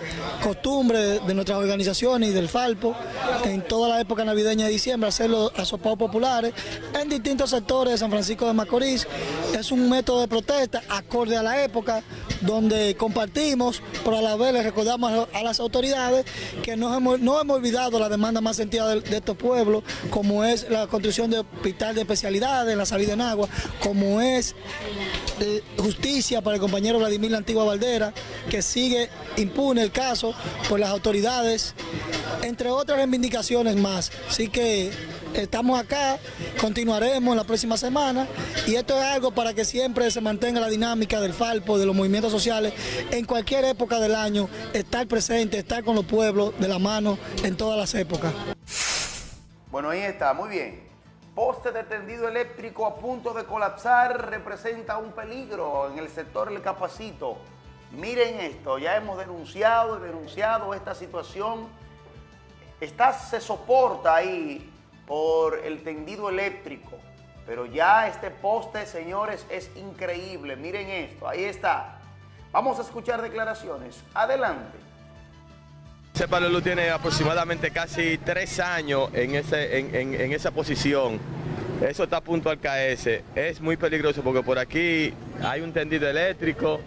costumbre de nuestras organizaciones y del Falpo, en toda la época navideña de diciembre, hacer los asopados populares en distintos sectores de San Francisco de Macorís. Es un método de protesta acorde a la época, donde compartimos, pero a la vez le recordamos a las autoridades que no hemos, no hemos olvidado la demanda más sentida de, de estos pueblos, como es la construcción de hospital de especialidades, la salida en agua, como es eh, justicia para el compañero Vladimir La Antigua Valdera, que sigue impune el caso por las autoridades, entre otras reivindicaciones más. Así que estamos acá, continuaremos la próxima semana y esto es algo para que siempre se mantenga la dinámica del Falpo, de los movimientos sociales, en cualquier época del año, estar presente, estar con los pueblos de la mano en todas las épocas. Bueno, ahí está, muy bien. Poste de tendido eléctrico a punto de colapsar representa un peligro en el sector del Capacito. Miren esto, ya hemos denunciado y denunciado esta situación. Está, se soporta ahí por el tendido eléctrico, pero ya este poste, señores, es increíble. Miren esto, ahí está. Vamos a escuchar declaraciones. Adelante. Ese luz tiene aproximadamente casi tres años en, esa posición. Eso está a punto al caerse. Es muy peligroso porque por aquí hay un tendido eléctrico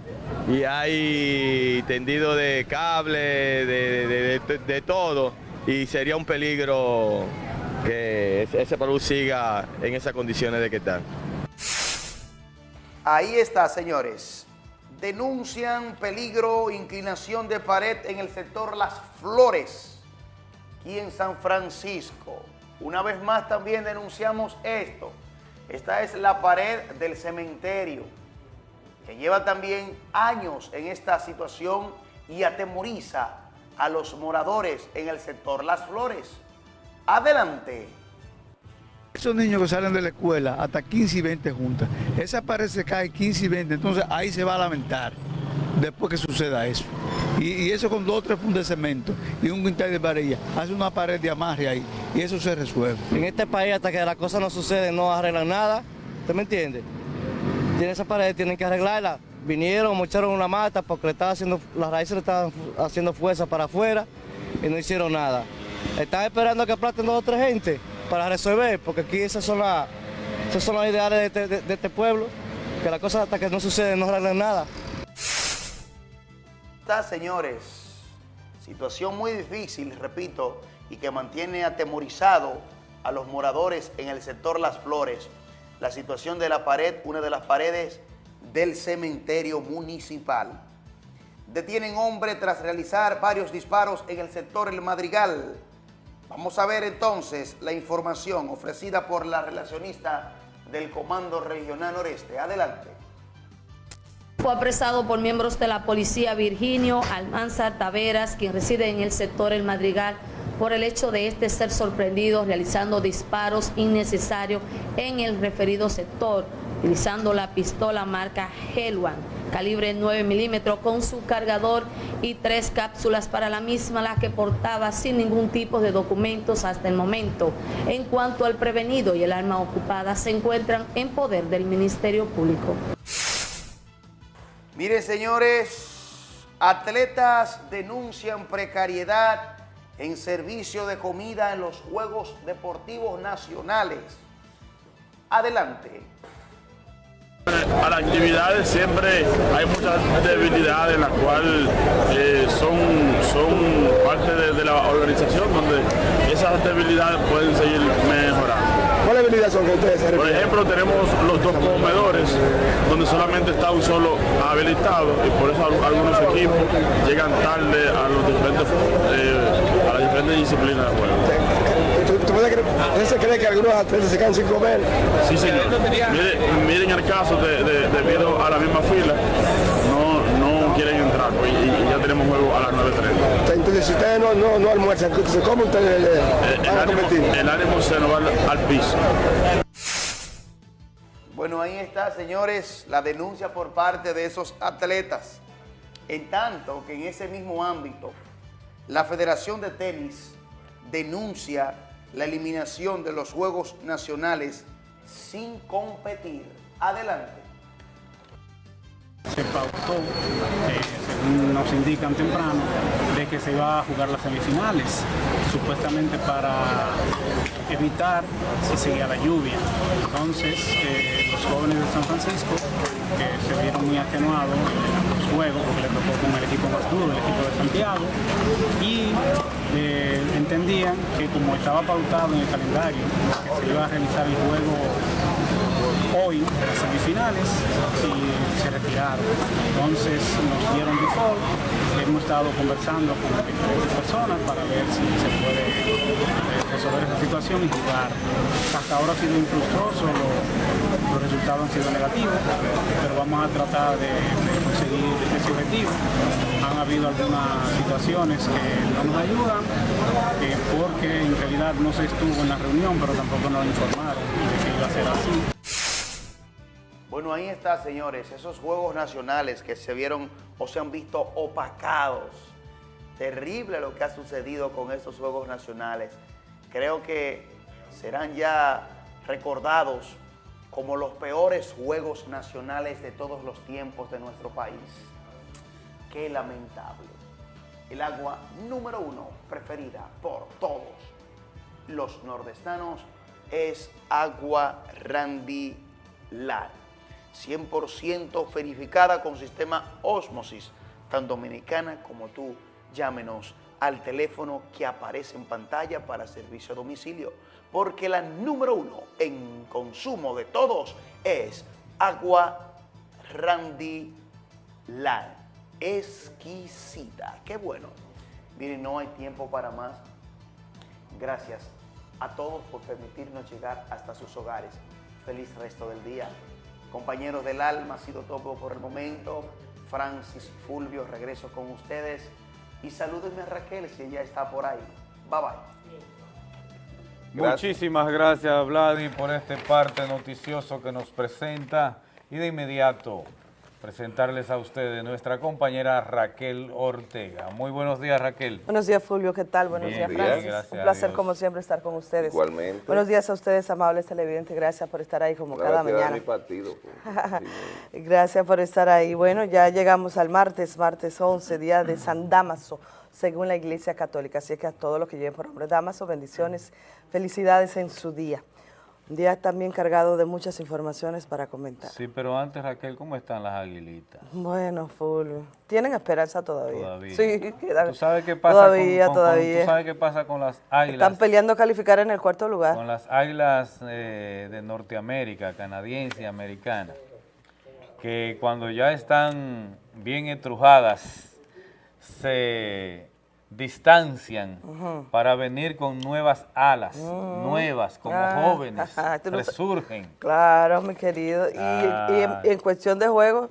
y hay tendido de cable, de, todo. Y sería un peligro que ese- luz siga en esas condiciones de que está. Ahí está, señores. Denuncian peligro, inclinación de pared en el sector Las Flores, aquí en San Francisco. Una vez más también denunciamos esto. Esta es la pared del cementerio, que lleva también años en esta situación y atemoriza a los moradores en el sector Las Flores. Adelante. Esos niños que salen de la escuela, hasta 15 y 20 juntas, esa pared se cae 15 y 20, entonces ahí se va a lamentar después que suceda eso. Y, eso con dos o tres fundas de cemento y un quintal de varilla, hace una pared de amarre ahí y eso se resuelve. En este país hasta que las cosas no suceden no arreglan nada, ¿usted me entiende? Tienen esa pared, tienen que arreglarla. Vinieron, mocharon una mata porque le estaba haciendo, las raíces le estaban haciendo fuerza para afuera y no hicieron nada. Están esperando que aplasten dos o tres gente para resolver, porque aquí esas son, las esas son las ideales de este, este pueblo, que las cosas hasta que no suceden no arreglan nada. Está, señores, situación muy difícil, repito, y que mantiene atemorizado a los moradores en el sector Las Flores. La situación de la pared, una de las paredes del cementerio municipal. Detienen hombre tras realizar varios disparos en el sector El Madrigal. Vamos a ver entonces la información ofrecida por la relacionista del Comando Regional Noreste. Adelante. Fue apresado por miembros de la policía Virginio Almanzar Taveras, quien reside en el sector El Madrigal, por el hecho de este ser sorprendido realizando disparos innecesarios en el referido sector, utilizando la pistola marca Helwan, calibre 9 milímetros, con su cargador y tres cápsulas para la misma, la que portaba sin ningún tipo de documentos hasta el momento. En cuanto al prevenido y el arma ocupada, se encuentran en poder del Ministerio Público. Miren, señores, atletas denuncian precariedad en servicio de comida en los Juegos Deportivos Nacionales. Adelante. A las actividades siempre hay muchas debilidades en las cuales eh, son, son parte de, de la organización donde esas debilidades pueden seguir mejorando. ¿Cuáles habilidades son que ustedes se Por ejemplo, tenemos los dos comedores, donde solamente está un solo habilitado y por eso al- algunos equipos llegan tarde a, los diferentes, eh, a las diferentes disciplinas de juego. ¿Tú, tú puedes creer, ¿Usted se cree que algunos atletas se quedan sin comer? Sí, señor. Miren, miren el caso de, de- debido a la misma fila, no, no quieren entrar pues, y, y ya tenemos juego a las 9.30. Entonces, si ustedes no, no, no almuerzan, ¿cómo ustedes eh, El van a ánimo, competir? el ánimo se nos va al, al piso. Bueno, ahí está, señores, la denuncia por parte de esos atletas. En tanto que en ese mismo ámbito, la Federación de Tenis denuncia la eliminación de los Juegos Nacionales sin competir. Adelante. se pautó, eh, según nos indican temprano, de que se iba a jugar las semifinales, supuestamente para evitar si seguía la lluvia. Entonces, eh, los jóvenes de San Francisco, que se vieron muy atenuados en los juegos, porque le tocó con el equipo más duro, el equipo de Santiago, y eh, entendían que como estaba pautado en el calendario, que se iba a realizar el juego hoy las semifinales y se retiraron. Entonces nos dieron default, hemos estado conversando con diferentes personas para ver si se puede eh, resolver esa situación y jugar. Hasta ahora ha sido infructuoso, lo- los resultados han sido negativos, pero vamos a tratar de conseguir Han habido algunas situaciones que no nos ayudan, eh, porque en realidad no se estuvo en la reunión, pero tampoco nos informaron de que iba a ser así. Bueno, ahí está, señores, esos Juegos Nacionales que se vieron o se han visto opacados. Terrible lo que ha sucedido con estos Juegos Nacionales. Creo que serán ya recordados como los peores Juegos Nacionales de todos los tiempos de nuestro país. Qué lamentable. El agua número uno preferida por todos los nordestanos es agua Randy Lar. 100% verificada con sistema Osmosis, tan dominicana como tú. Llámenos al teléfono que aparece en pantalla para servicio a domicilio, porque la número uno en consumo de todos es agua Randy Lar. Exquisita. Qué bueno. Miren, no hay tiempo para más. Gracias a todos por permitirnos llegar hasta sus hogares. Feliz resto del día. Compañeros del alma, ha sido todo por el momento. Francis Fulvio, regreso con ustedes. Y salúdenme a Raquel si ella está por ahí. Bye bye. Muchísimas gracias, Vladi, por este parte noticioso que nos presenta. Y de inmediato, presentarles a ustedes nuestra compañera Raquel Ortega. Muy buenos días, Raquel. Buenos días, Fulvio. ¿Qué tal? Buenos Bien, días, Francis. gracias Un a placer, como siempre, estar con ustedes. Igualmente. Buenos días a ustedes, amables televidentes. Gracias por estar ahí como Una cada mañana. mi partido, pues. Gracias por estar ahí. Bueno, ya llegamos al martes, martes 11, día de San Damaso, según la Iglesia Católica. Así que a todos los que lleven por nombre Damaso, bendiciones, felicidades en su día. Un día también cargado de muchas informaciones para comentar. Sí, pero antes, Raquel, ¿cómo están las aguilitas? Bueno, Fulvio, ¿tienen esperanza todavía? Todavía. Sí, ¿Tú sabes qué pasa todavía, con, con- con- todavía. ¿tú sabes qué pasa con las águilas? Están peleando a calificar en el cuarto lugar. Con las águilas eh, de Norteamérica, canadiense y americana, que cuando ya están bien estrujadas, se distancian para venir con nuevas alas, Mm. nuevas, como Ah, jóvenes, ajá, no resurgen. Claro, mi querido. Y, Ah. y en cuestión de juego,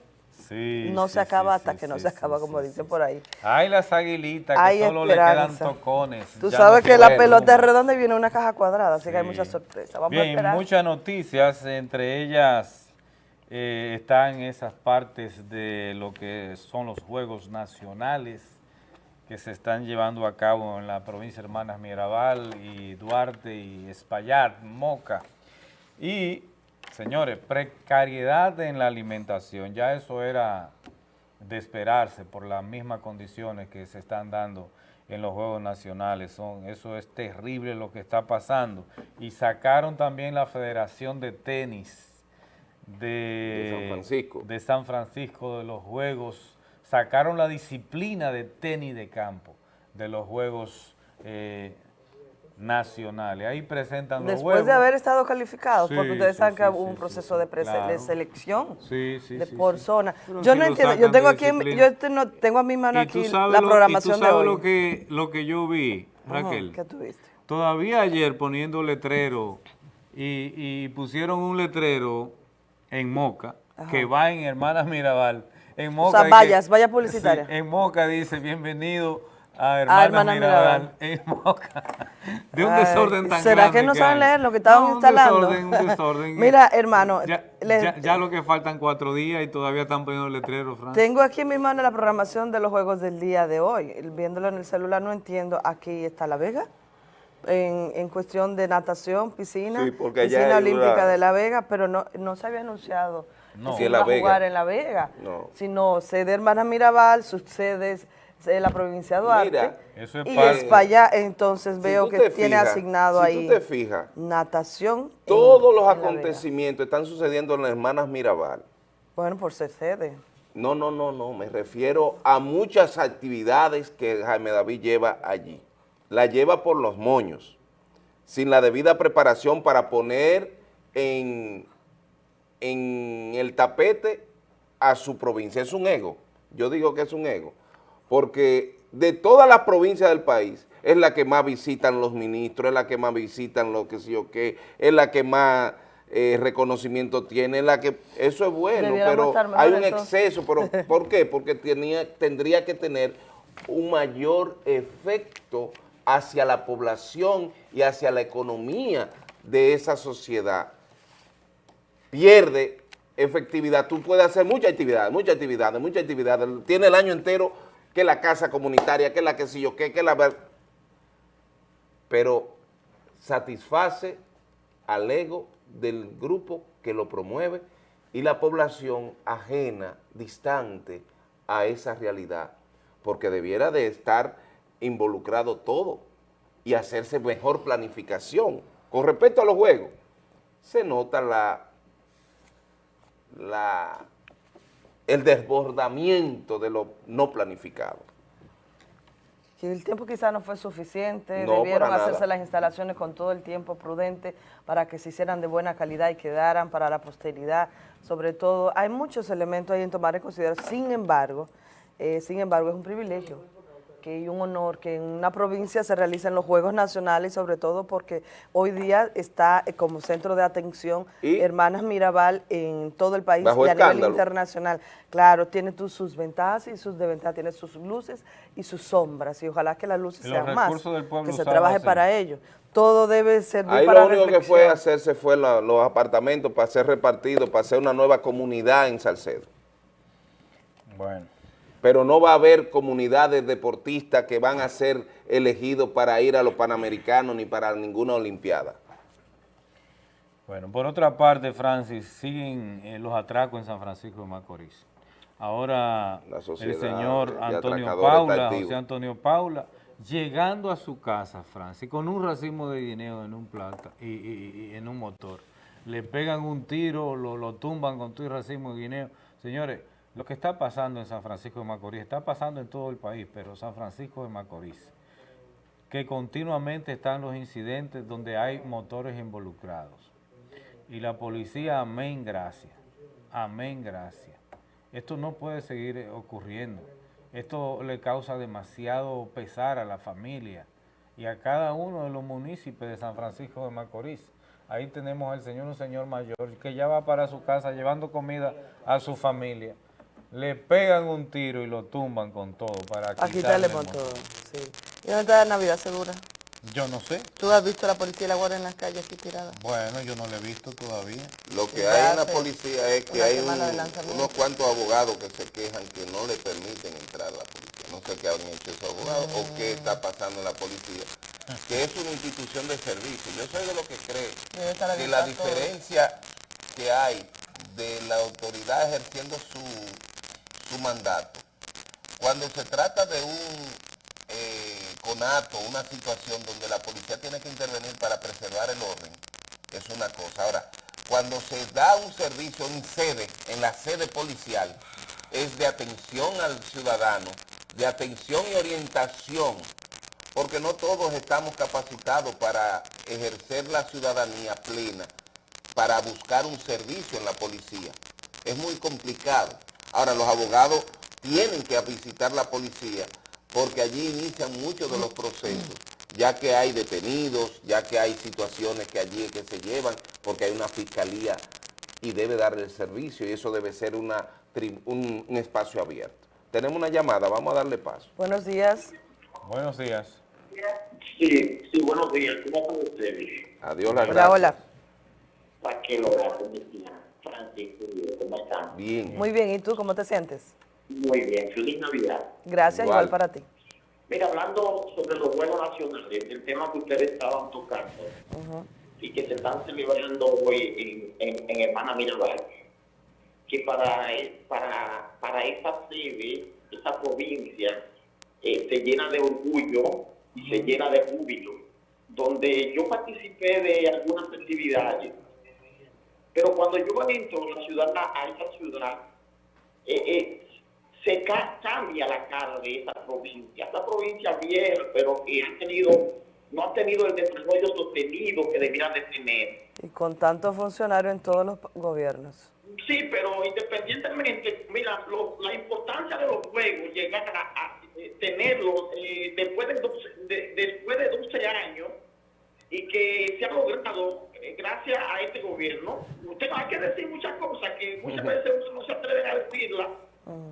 Sí, no sí, se acaba sí, hasta que no se acaba, como dicen por ahí. Hay las aguilitas que Hay solo le quedan tocones. Tú sabes no que la pelota es redonda y viene una caja cuadrada, así que hay muchas sorpresas. Vamos a Bien, esperar. muchas noticias, entre ellas eh, están esas partes de lo que son los Juegos Nacionales que se están llevando a cabo en la provincia de Hermanas Mirabal y Duarte y Espaillat, Moca. Y, señores, precariedad en la alimentación, ya eso era de esperarse por las mismas condiciones que se están dando en los Juegos Nacionales. Son, eso es terrible lo que está pasando. Y sacaron también la Federación de Tenis de, De San Francisco. de San Francisco, de los Juegos, sacaron la disciplina de tenis de campo de los Juegos eh, Nacionales. Ahí presentan los Después de haber estado calificados, porque ustedes sí, saben que sí, hubo un sí, proceso de, claro. de selección Sí, sí, de sí, por sí. zona. Pero Yo si no entiendo, yo tengo aquí, disciplina. yo te- no- tengo a mi mano Y tú aquí sabes la lo- programación y tú sabes de hoy. lo que, lo que yo vi, Raquel. ¿Qué tuviste? Todavía ayer poniendo letrero y, y pusieron un letrero en Moca Ajá. que va en Hermanas Mirabal. En Moca sea, dice- vallas, vallas publicitarias. Sí, en Moca dice bienvenido a Hermanas, A Hermanas Mirabal. Mirabal. En Moca. De un Ay, desorden tan ¿Será grande que no saben leer lo que estaban No, un instalando? desorden, un desorden. Mira, hermano, Ya, le- ya- ya lo que faltan cuatro días y todavía están poniendo letrero, Fran. Tengo aquí en mi mano la programación de los juegos del día de hoy. Viéndolo en el celular no entiendo. Aquí está La Vega, en, en cuestión de natación, piscina, Sí, porque allá piscina olímpica de La Vega, pero no, no se había anunciado No. se en La Vega. jugar en La Vega, No. sino sede Hermana Mirabal, sus sedes de la provincia de Duarte. Mira, Eso es y es para allá, entonces Si veo que tiene asignado si ahí tú te fijas, natación. en- todos los en acontecimientos están sucediendo en las hermanas Mirabal. Bueno, por ser sede. No, no, no, no, me refiero a muchas actividades que Jaime David lleva allí. La lleva por los moños, sin la debida preparación para poner en, en el tapete a su provincia. Es un ego, yo digo que es un ego, porque de todas las provincias del país es la que más visitan los ministros, es la que más visitan lo que sé yo qué, es la que más eh, reconocimiento tiene, es la que eso es bueno, Debiéramos pero hay un exceso, pero ¿por qué? Porque tenía, tendría que tener un mayor efecto hacia la población y hacia la economía de esa sociedad. Pierde efectividad. Tú puedes hacer muchas actividades, muchas actividades, muchas actividades. Tiene el año entero que la casa comunitaria, que la que sí yo qué, que la... Pero satisface al ego del grupo que lo promueve y la población ajena, distante a esa realidad, porque debiera de estar involucrado todo y hacerse mejor planificación. Con respecto a los juegos, se nota la, la, el desbordamiento de lo no planificado. Que el tiempo quizás no fue suficiente, No, debieron hacerse nada. las instalaciones con todo el tiempo prudente para que se hicieran de buena calidad y quedaran para la posteridad. Sobre todo, hay muchos elementos ahí en tomar en consideración. Sin embargo, eh, sin embargo, es un privilegio que y un honor que en una provincia se realicen los Juegos Nacionales, sobre todo porque hoy día está eh, como centro de atención Hermanas Mirabal en todo el país Bajo y a nivel internacional. Claro, tiene tú sus ventajas y sus desventajas, tiene sus luces y sus sombras, y ojalá que las luces sean más, que se trabaje para ello. Todo debe servir Ahí para lo único que fue hacerse fue la- los apartamentos para ser repartidos, para hacer una nueva comunidad en Salcedo. Bueno. Pero no va a haber comunidades deportistas que van a ser elegidos para ir a los Panamericanos ni para ninguna Olimpiada. Bueno, por otra parte, Francis, siguen eh, los atracos en San Francisco de Macorís. Ahora el señor Antonio Paula. José Antonio Paula, llegando a su casa, Francis, con un racimo de dinero en un plata y, y- y en un motor. Le pegan un tiro, lo, lo tumban con todo el racimo de guineo. Señores, lo que está pasando en San Francisco de Macorís está pasando en todo el país, pero San Francisco de Macorís, que continuamente están los incidentes donde hay motores involucrados. Y la policía, amén, gracias. Amén, gracias. Esto no puede seguir eh, ocurriendo. Esto le causa demasiado pesar a la familia y a cada uno de los municipios de San Francisco de Macorís. Ahí tenemos al señor, un señor mayor que ya va para su casa llevando comida a su familia. Le pegan un tiro y lo tumban con todo para A quitarle motor, motor. sí. ¿Y dónde está la Navidad segura? Yo no sé. ¿Tú has visto a la policía y la guardia en las calles aquí tirada? Bueno, yo no lo he visto todavía. Lo que hay en la policía es que hay un- unos cuantos abogados que se quejan que no le permiten entrar a la policía. No sé qué han hecho esos abogados o qué está pasando en la policía. Que es una institución de servicio. Yo soy de lo que cree que la todo. diferencia que hay de la autoridad ejerciendo su, su mandato, cuando se trata de un eh, conato, una situación donde la policía tiene que intervenir para preservar el orden, es una cosa. Ahora, cuando se da un servicio en sede, en la sede policial, es de atención al ciudadano, de atención y orientación, porque no todos estamos capacitados para ejercer la ciudadanía plena, para buscar un servicio en la policía. Es muy complicado. Ahora, los abogados tienen que visitar la policía porque allí inician muchos de los procesos, ya que hay detenidos, ya que hay situaciones que allí es que se llevan, porque hay una fiscalía y debe darle el servicio y eso debe ser una, un, un espacio abierto. Tenemos una llamada, vamos a darle paso. Buenos días. Buenos días. Sí, sí, buenos días. ¿Cómo están ustedes? Adiós, la Hola, gracias. hola. Mejía, Francis, Julio, ¿cómo están? Bien. Muy bien, ¿y tú cómo te sientes? Muy bien, feliz Navidad. Gracias, igual, para ti. Mira, hablando sobre los vuelos nacionales, el tema que ustedes estaban tocando y que se están celebrando hoy en, en, en Hermana Mirabal, que para, e- para, para esa sede, esa provincia, eh, se llena de orgullo y se llena de júbilo, donde yo participé de algunas festividades, pero cuando yo entro a la ciudad, a esa ciudad, eh, eh, se ca- cambia la cara de esa provincia. Esa provincia vieja, pero que ha tenido, no ha tenido el desarrollo sostenido que debiera de tener. Y con tantos funcionarios en todos los gobiernos. Sí, pero independientemente, mira, lo- la importancia de los juegos, llegar a, a, eh, tenerlos eh, después, de 12, de- después de 12 años y que se ha logrado eh, gracias a este gobierno. Usted no hay que decir muchas cosas que muchas veces no se atreve a decirlas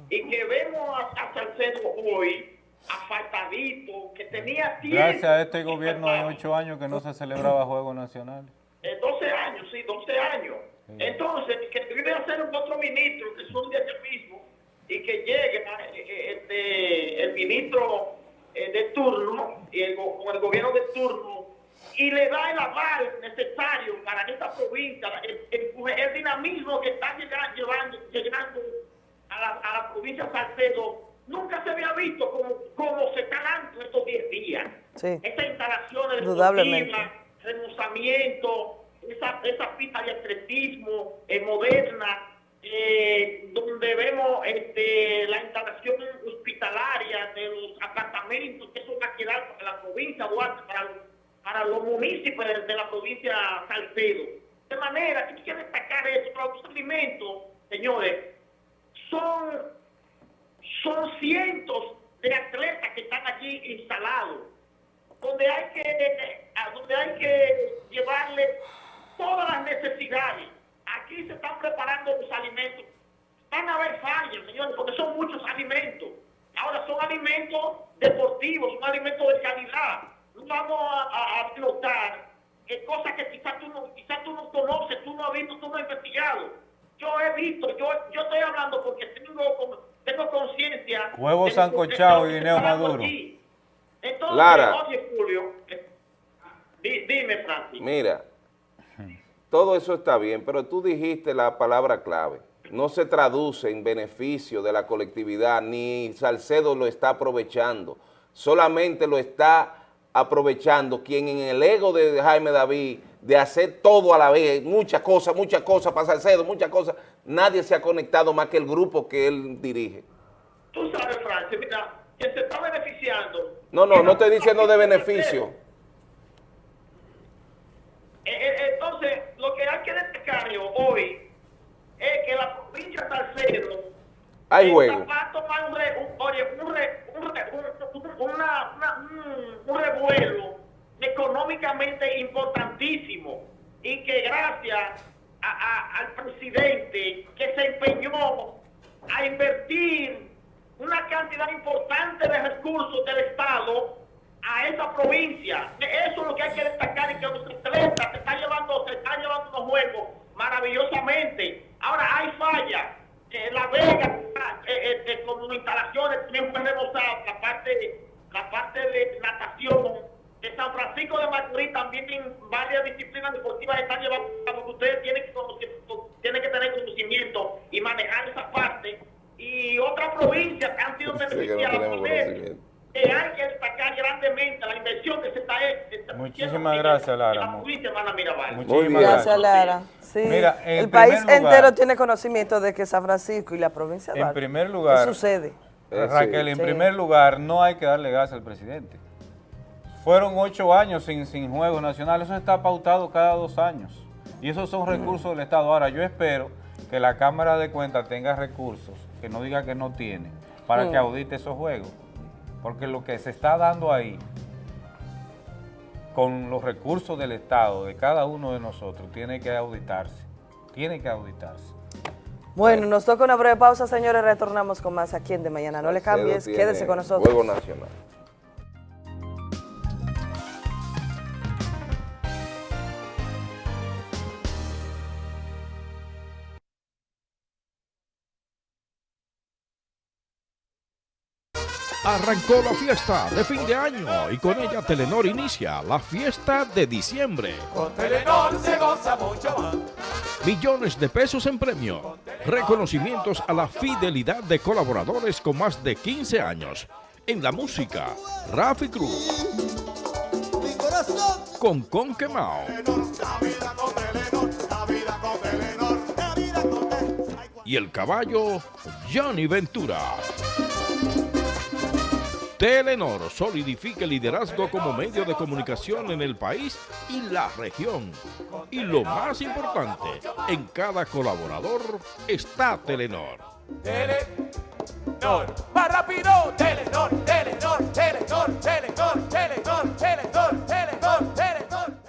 y que vemos a, a Salcedo hoy afaltadito, que tenía tiempo. Gracias a este gobierno hay ocho años que no se celebraba Juegos Nacionales. Eh, 12 años, sí, 12 años. Entonces, que debe hacer un otro ministro que son de aquí mismo y que llegue eh, eh, este, el ministro de turno y el, con el gobierno de turno y le da el aval necesario para esta provincia, el, el- el dinamismo que está llegando, llevando, llegando a la, a la provincia de Salcedo, nunca se había visto como, como se está dando estos 10 días. Sí. Estas instalaciones deportivas, remozamiento, esa, esa pista de atletismo eh, moderna, eh, donde vemos este, la instalación hospitalaria de los apartamentos que eso va a quedar para la provincia de Duarte, para, los- para los municipios de, de la provincia Salcedo. De manera que que destacar eso, pero los alimentos, señores, son, son cientos de atletas que están allí instalados donde hay que donde hay que llevarle todas las necesidades. Aquí se están preparando los alimentos. Van a haber fallas, señores, porque son muchos alimentos. Ahora son alimentos deportivos, son alimentos de calidad. Vamos a, a, a explotar eh, cosas que quizás tú, no, quizás tú no conoces, tú no has visto, tú no has investigado. Yo he visto, yo, yo estoy hablando porque tengo, tengo conciencia. Huevo sancochado y guineo maduro. aquí. Entonces, Lara. oye, Julio, eh, di- dime, Francis. Mira, todo eso está bien, pero tú dijiste la palabra clave. No se traduce en beneficio de la colectividad, ni Salcedo lo está aprovechando. Solamente lo está aprovechando quien en el ego de Jaime David, de hacer todo a la vez, muchas cosas, muchas cosas para Salcedo, muchas cosas, nadie se ha conectado más que el grupo que él dirige. Tú sabes, Francis, mira, que se está beneficiando. No, no, no estoy diciendo de beneficio. Eh, eh, entonces, lo que hay que destacar hoy es que la provincia de Salcedo Hay está- juego. va a tomar un, re- un- oye, un, re- un, re- un- un- una- una- un- un revuelo económicamente importantísimo y que gracias a- a- al presidente que se empeñó a invertir una cantidad importante de recursos del Estado a esa provincia. Eso es lo que hay que destacar y que los atletas se están llevando, se están llevando los juegos maravillosamente. Ahora hay fallas. Eh, la Vega, eh, eh, eh, con instalaciones, también fue remozada la parte, la parte de natación. De San Francisco de Macorís también en varias disciplinas deportivas están llevando cabo. Ustedes tienen que, conocer- tienen que tener conocimiento y manejar esa parte. Y otras provincias que han sido Sí, beneficiadas conocimiento. Que eh, hay que destacar grandemente la inversión que se está haciendo Muchísimas gracias, Lara. Muchísimas Gracias, Lara. Sí, Mira, en el país lugar- entero tiene conocimiento de que San Francisco y la provincia de En primer lugar, ¿qué sucede? Raquel, en Sí. primer lugar, no hay que darle gas al presidente. Fueron ocho años sin, sin juegos nacionales, eso está pautado cada dos años. Y esos son recursos del Estado. Ahora, yo espero que la Cámara de Cuentas tenga recursos, que no diga que no tiene, para Mm. que audite esos juegos. Porque lo que se está dando ahí, con los recursos del Estado, de cada uno de nosotros, tiene que auditarse. Tiene que auditarse. Bueno, nos toca una breve pausa, señores. Retornamos con más aquí en De Mañana. No le cambies, quédese con nosotros. Juego nacional. Arrancó la fiesta de fin de año y con ella Telenor inicia la fiesta de diciembre. Con Telenor se goza mucho más. Millones de pesos en premio. Reconocimientos a la fidelidad de colaboradores con más de 15 años. En la música, Rafi Cruz. Con Conquemao. Y el caballo, Johnny Ventura. Telenor solidifica el liderazgo como medio de comunicación en el país y la región. Y lo más importante, en cada colaborador está Telenor. Telenor, más rápido. Telenor, Telenor, Telenor, Telenor, Telenor, Telenor, Telenor, Telenor.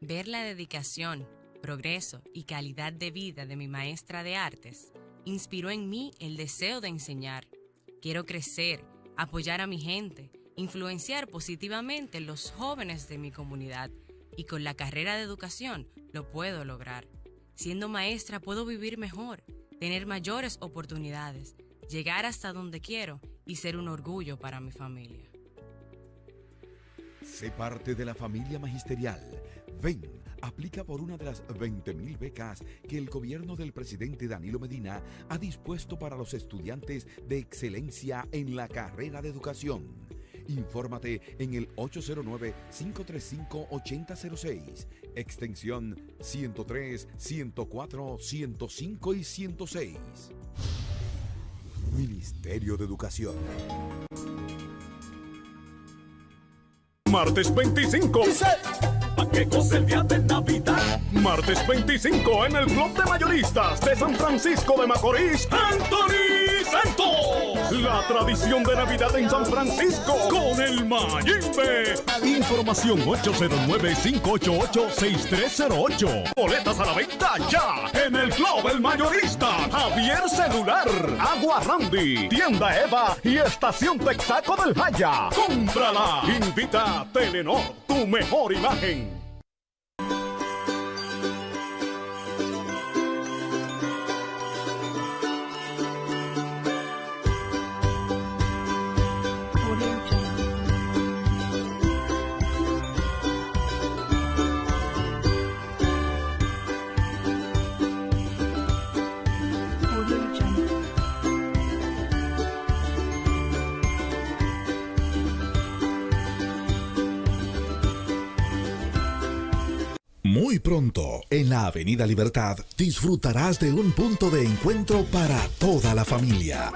Ver la dedicación, progreso y calidad de vida de mi maestra de artes inspiró en mí el deseo de enseñar. Quiero crecer, apoyar a mi gente, influenciar positivamente los jóvenes de mi comunidad y con la carrera de educación lo puedo lograr. Siendo maestra puedo vivir mejor, tener mayores oportunidades, llegar hasta donde quiero y ser un orgullo para mi familia. Sé parte de la familia magisterial. Ven, aplica por una de las 20.000 becas que el gobierno del presidente Danilo Medina ha dispuesto para los estudiantes de excelencia en la carrera de educación. Infórmate en el 809-535-8006, extensión 103, 104, 105 y 106. Ministerio de Educación. Martes 25. ¿A qué cosa el día de Navidad? Martes 25 en el Club de Mayoristas de San Francisco de Macorís, Anthony Santos. La tradición de Navidad en San Francisco con el Mayimbe. Información 809-588-6308. Boletas a la venta ya en el Club El Mayorista. Javier Celular, Agua Randy, Tienda Eva y Estación Texaco del Jaya. ¡Cómprala! Invita a Telenor, tu mejor imagen. Muy pronto, en la Avenida Libertad, disfrutarás de un punto de encuentro para toda la familia.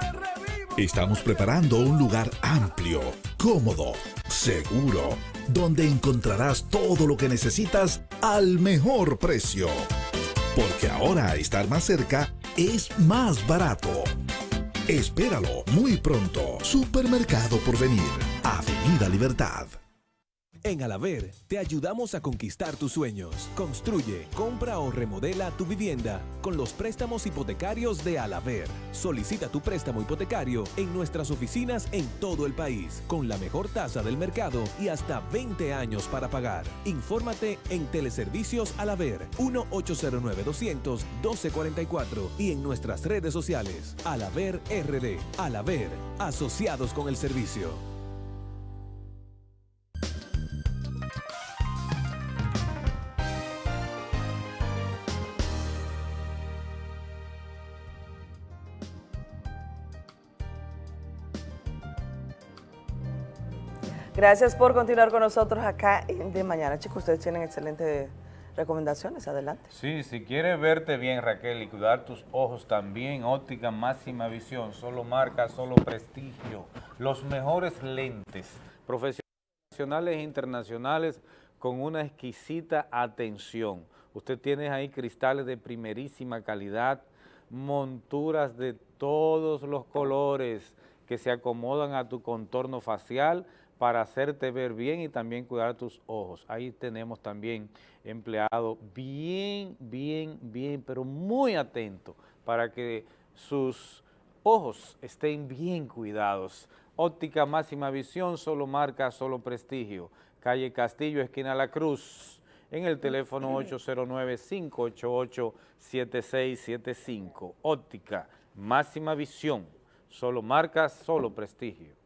Estamos preparando un lugar amplio, cómodo, seguro, donde encontrarás todo lo que necesitas al mejor precio. Porque ahora estar más cerca es más barato. Espéralo muy pronto. Supermercado por venir. Avenida Libertad. En Alaver te ayudamos a conquistar tus sueños. Construye, compra o remodela tu vivienda con los préstamos hipotecarios de Alaver. Solicita tu préstamo hipotecario en nuestras oficinas en todo el país con la mejor tasa del mercado y hasta 20 años para pagar. Infórmate en Teleservicios Alaver 1-809-200-1244 y en nuestras redes sociales. Alaver RD. Alaver, asociados con el servicio. Gracias por continuar con nosotros acá De Mañana. Chicos, ustedes tienen excelentes recomendaciones. Adelante. Sí, si quieres verte bien, Raquel, y cuidar tus ojos también, óptica máxima visión, solo marca, solo prestigio, los mejores lentes, profesionales e internacionales con una exquisita atención. Usted tiene ahí cristales de primerísima calidad, monturas de todos los colores que se acomodan a tu contorno facial para hacerte ver bien y también cuidar tus ojos. Ahí tenemos también empleado bien, bien, bien, pero muy atento para que sus ojos estén bien cuidados. Óptica máxima visión, solo marca, solo prestigio. Calle Castillo, esquina La Cruz, en el teléfono 809-588-7675. Óptica máxima visión, solo marca, solo prestigio.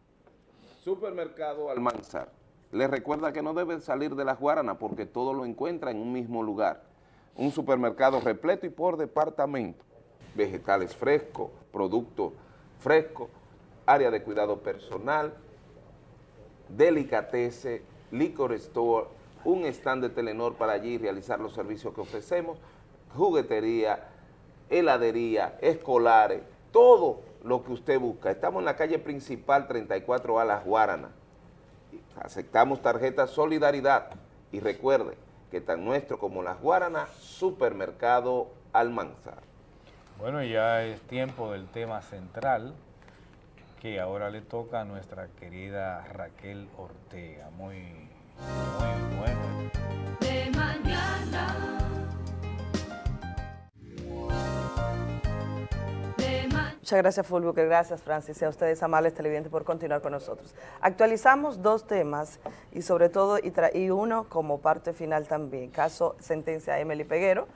Supermercado Almanzar. Les recuerda que no deben salir de las Guaranas porque todo lo encuentra en un mismo lugar. Un supermercado repleto y por departamento. Vegetales frescos, productos frescos, área de cuidado personal, delicatese, liquor store, un stand de Telenor para allí realizar los servicios que ofrecemos, juguetería, heladería, escolares, todo lo que usted busca. Estamos en la calle principal 34A Las Guaranas. Aceptamos tarjeta Solidaridad y recuerde que tan nuestro como Las Guaranas, Supermercado Almanzar. Bueno, ya es tiempo del tema central que ahora le toca a nuestra querida Raquel Ortega. Muy, muy bueno. De mañana. Muchas gracias, Fulvio, gracias, Francis, y a ustedes, amables televidentes, por continuar con nosotros. Actualizamos dos temas y sobre todo, y, uno como parte final también, caso sentencia Emily Peguero,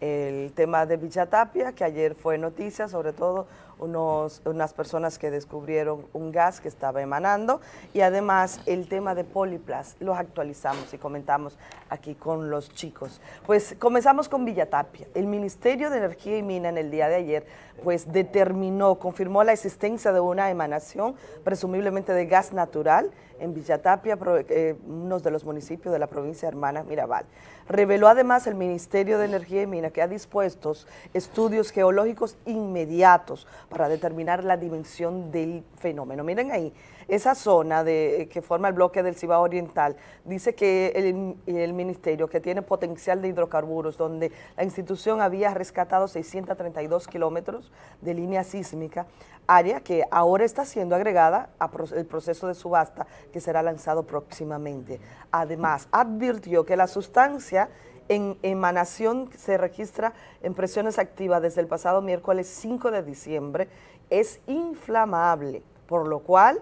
el tema de Villa Tapia, que ayer fue noticia, sobre todo unos, unas personas que descubrieron un gas que estaba emanando y además el tema de Poliplas, los actualizamos y comentamos aquí con los chicos. Pues comenzamos con Villa Tapia. El Ministerio de Energía y Mina en el día de ayer pues determinó, confirmó la existencia de una emanación presumiblemente de gas natural en Villatapia, eh, uno de los municipios de la provincia hermana Mirabal. Reveló además el Ministerio de Energía y Mina que ha dispuesto estudios geológicos inmediatos para determinar la dimensión del fenómeno. Miren ahí, esa zona de, que forma el bloque del Cibao Oriental, dice que el, ministerio que tiene potencial de hidrocarburos, donde la institución había rescatado 632 kilómetros de línea sísmica, área que ahora está siendo agregada al proceso de subasta que será lanzado próximamente. Además, advirtió que la sustancia en emanación se registra en presiones activas desde el pasado miércoles 5 de diciembre, es inflamable, por lo cual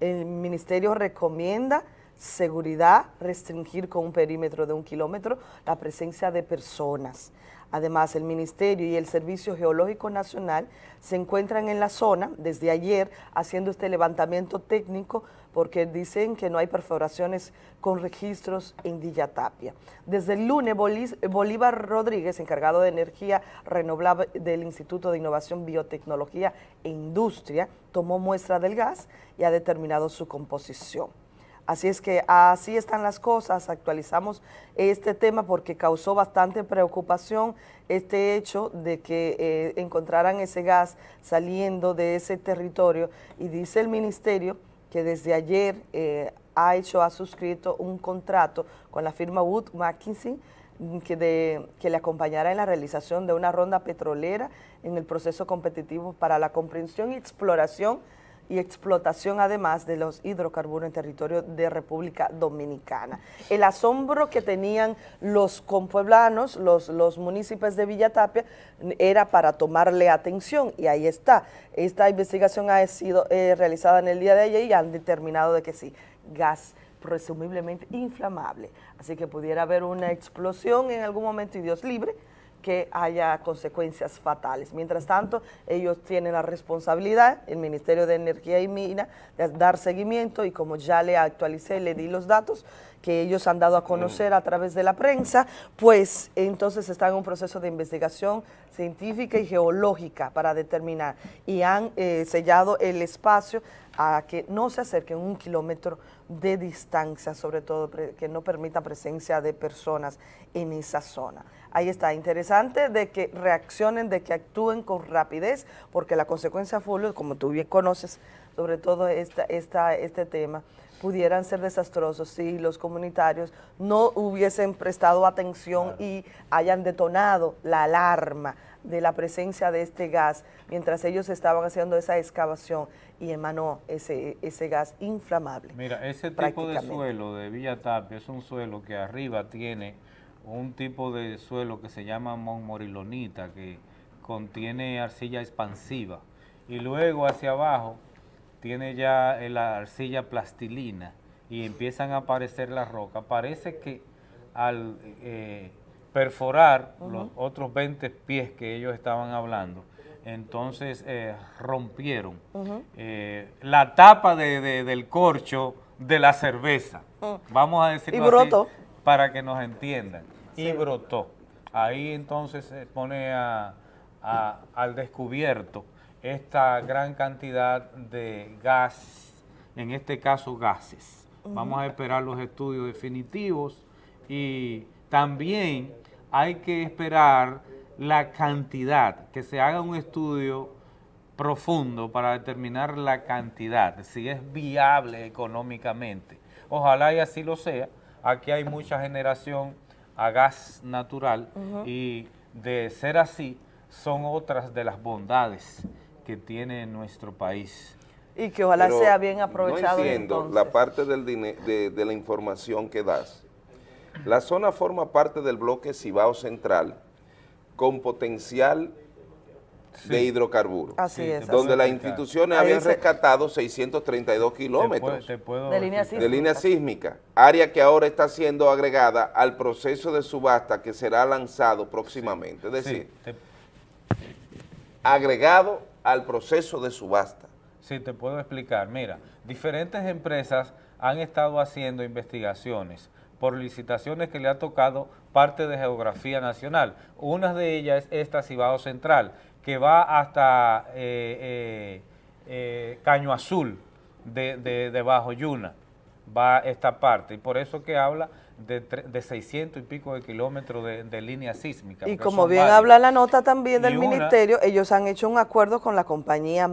el ministerio recomienda seguridad, restringir con un perímetro de un kilómetro la presencia de personas. Además, el Ministerio y el Servicio Geológico Nacional se encuentran en la zona desde ayer haciendo este levantamiento técnico porque dicen que no hay perforaciones con registros en Villatapia. Desde el lunes, Bolívar Rodríguez, encargado de energía renovable del Instituto de Innovación, Biotecnología e Industria, tomó muestra del gas y ha determinado su composición. Así es que así están las cosas, actualizamos este tema porque causó bastante preocupación este hecho de que eh, encontraran ese gas saliendo de ese territorio y dice el ministerio que desde ayer eh, ha hecho, ha suscrito un contrato con la firma Wood Mackinson que, que le acompañará en la realización de una ronda petrolera en el proceso competitivo para la comprensión y exploración y explotación además de los hidrocarburos en territorio de República Dominicana. El asombro que tenían los compueblanos, los, los municipios de Villatapia, era para tomarle atención y ahí está. Esta investigación ha sido eh, realizada en el día de ayer y han determinado de que sí, gas presumiblemente inflamable. Así que pudiera haber una explosión en algún momento y Dios libre, que haya consecuencias fatales. Mientras tanto, ellos tienen la responsabilidad, el Ministerio de Energía y Mina, de dar seguimiento y como ya le actualicé, le di los datos que ellos han dado a conocer a través de la prensa, pues entonces están en un proceso de investigación científica y geológica para determinar y han eh, sellado el espacio a que no se acerquen un kilómetro de distancia, sobre todo que no permita presencia de personas en esa zona. Ahí está, interesante de que reaccionen, de que actúen con rapidez, porque la consecuencia Fulvio, como tú bien conoces, sobre todo esta, esta, este tema, pudieran ser desastrosos si los comunitarios no hubiesen prestado atención y hayan detonado la alarma de la presencia de este gas mientras ellos estaban haciendo esa excavación y emanó ese, ese gas inflamable. Mira, ese tipo de suelo de Villa Tapia es un suelo que arriba tiene un tipo de suelo que se llama monmorilonita, que contiene arcilla expansiva, y luego hacia abajo tiene ya la arcilla plastilina y empiezan a aparecer las rocas. Parece que al eh, perforar los otros 20 pies que ellos estaban hablando, entonces eh, rompieron eh, la tapa del corcho de la cerveza. Vamos a decirlo así para que nos entiendan. Y brotó. Ahí entonces se pone al descubierto esta gran cantidad de gas, en este caso gases. Vamos a esperar los estudios definitivos y también hay que esperar la cantidad, que se haga un estudio profundo para determinar la cantidad, si es viable económicamente. Ojalá y así lo sea. Aquí hay mucha generación a gas natural y de ser así son otras de las bondades que tiene nuestro país. Y que ojalá sea bien aprovechado. No entiendo la parte del de, de la información que das. La zona forma parte del bloque Cibao Central con potencial de hidrocarburos. Así es. Donde las instituciones habían rescatado 632 kilómetros de, línea sísmica. de línea sísmica, área que ahora está siendo agregada al proceso de subasta que será lanzado próximamente. Es decir, agregado al proceso de subasta. Sí, te puedo explicar. Mira, diferentes empresas han estado haciendo investigaciones por licitaciones que le ha tocado parte de geografía nacional. Una de ellas es esta Cibao Central, que va hasta eh, eh, eh, Caño Azul de, de, Bajo Yuna, va esta parte, y por eso que habla de, de 600 y pico de kilómetros de, línea sísmica. Y como bien habla la nota también del ministerio, ellos han hecho un acuerdo con la compañía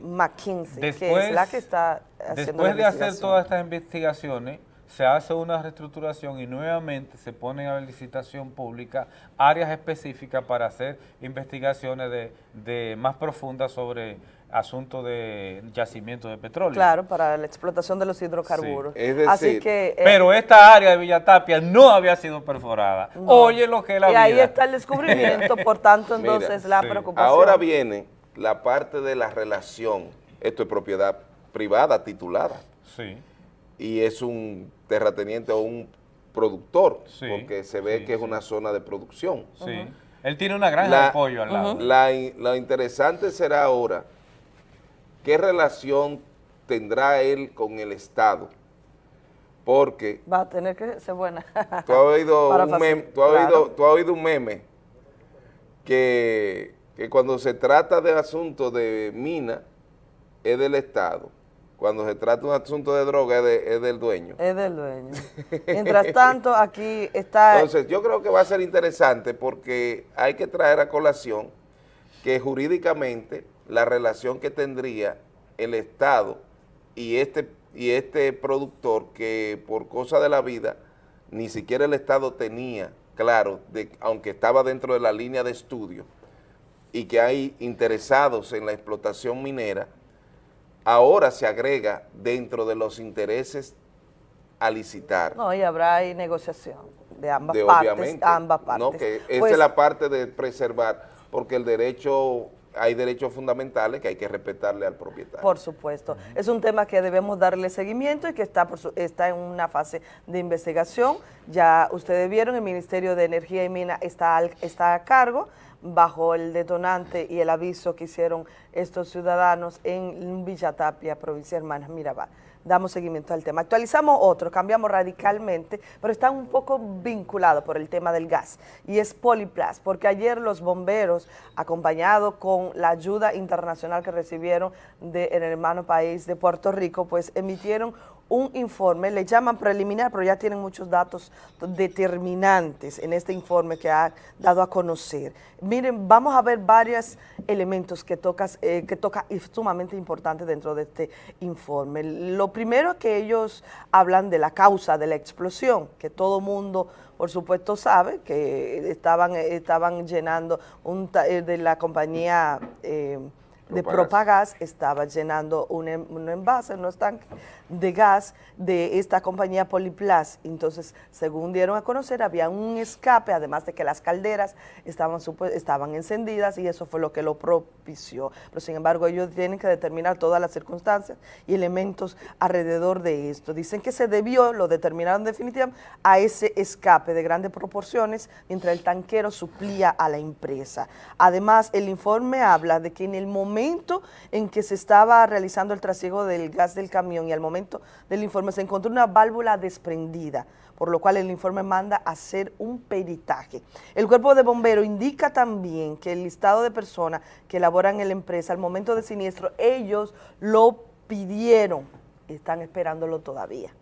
McKinsey, que es la que está haciendo Después de hacer todas estas investigaciones, se hace una reestructuración y nuevamente se ponen a la licitación pública áreas específicas para hacer investigaciones de, más profundas sobre asuntos de yacimiento de petróleo. Claro, para la explotación de los hidrocarburos. Así que, eh, pero esta área de Villatapia no había sido perforada. Oye lo que es la Y ahí está el descubrimiento, por tanto, entonces la preocupación. Ahora viene la parte de la relación, esto es propiedad privada titulada. Sí y es un terrateniente o un productor, porque se ve que es una zona de producción. Sí. Él tiene una granja de apoyo al lado. lo interesante será ahora, ¿qué relación tendrá él con el Estado? Porque... Va a tener que ser buena. tú has oído, un, meme, tú has oído, tú has oído un meme que, que cuando se trata de asuntos de mina, es del Estado cuando se trata de un asunto de droga es, del dueño. Es del dueño. Mientras tanto, aquí está... Entonces, yo creo que va a ser interesante porque hay que traer a colación que jurídicamente la relación que tendría el Estado y este, y este productor que por cosa de la vida ni siquiera el Estado tenía claro, de, aunque estaba dentro de la línea de estudio y que hay interesados en la explotación minera, ahora se agrega dentro de los intereses a licitar. No, y habrá ahí negociación de ambas partes. ambas partes. No, que esa pues es la parte de preservar, porque el derecho hay derechos fundamentales que hay que respetarle al propietario. Por supuesto. Es un tema que debemos darle seguimiento y que está, por su- está en una fase de investigación. Ya ustedes vieron, el Ministerio de Energía y Mina está, al- está a cargo bajo el detonante y el aviso que hicieron estos ciudadanos en Villa Tapia, provincia de Hermanas Mirabal. Damos seguimiento al tema. Actualizamos otro, cambiamos radicalmente, pero está un poco vinculado por el tema del gas, y es Poliplas, porque ayer los bomberos, acompañados con la ayuda internacional que recibieron del hermano país de Puerto Rico, pues emitieron un informe, le llaman preliminar, pero ya tienen muchos datos determinantes en este informe que ha dado a conocer. Miren, vamos a ver varios elementos que, tocas, eh, que toca y sumamente importantes dentro de este informe. Lo primero que ellos hablan de la causa de la explosión, que todo mundo por supuesto sabe que estaban, estaban llenando un, eh, de la compañía eh, de Propagas. Propagas estaba llenando un, em- un envase, unos tanques de gas de esta compañía Poliplas. Entonces, según dieron a conocer, había un escape, además de que las calderas estaban, estaban encendidas y eso fue lo que lo propició. Pero, sin embargo, ellos tienen que determinar todas las circunstancias y elementos alrededor de esto. Dicen que se debió, lo determinaron definitivamente, a ese escape de grandes proporciones mientras el tanquero suplía a la empresa. Además, el informe habla de que en el momento en que se estaba realizando el trasiego del gas del camión y al momento del informe se encontró una válvula desprendida, por lo cual el informe manda a hacer un peritaje. El cuerpo de bomberos indica también que el listado de personas que laboran en la empresa al momento del siniestro, ellos lo pidieron, están esperándolo todavía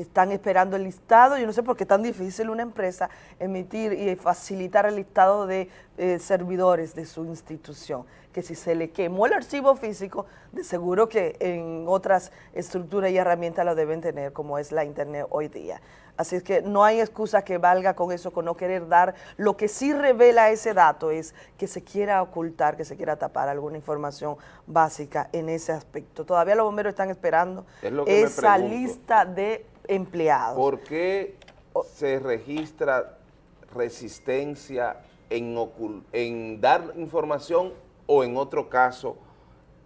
están esperando el listado. Yo no sé por qué es tan difícil una empresa emitir y facilitar el listado de eh, servidores de su institución. Que si se le quemó el archivo físico, de seguro que en otras estructuras y herramientas lo deben tener, como es la Internet hoy día. Así es que no hay excusa que valga con eso, con no querer dar. Lo que sí revela ese dato es que se quiera ocultar, que se quiera tapar alguna información básica en ese aspecto. Todavía los bomberos están esperando Es esa lista de empleados. ¿Por qué se registra resistencia en dar información o en otro caso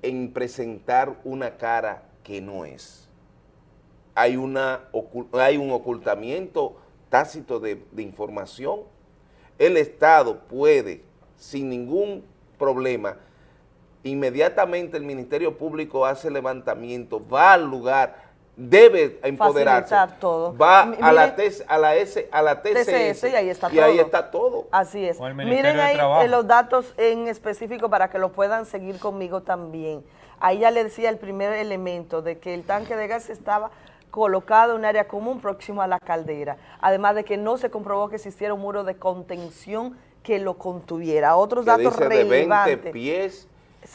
en presentar una cara que no es? Hay, una, hay un ocultamiento tácito de, de información. El Estado puede, sin ningún problema, inmediatamente el Ministerio Público hace levantamiento, va al lugar, debe empoderarse, Facilitar todo. va M- a la, TS a la S, a la TCS, TCS y ahí está y ahí todo. está todo. Así es. O el Ministerio Miren ahí eh, los datos en específico para que lo puedan seguir conmigo también. Ahí ya le decía el primer elemento de que el tanque de gas estaba colocado en un área común próximo a la caldera, además de que no se comprobó que existiera un muro de contención que lo contuviera. Otros que datos dice de 20 relevantes.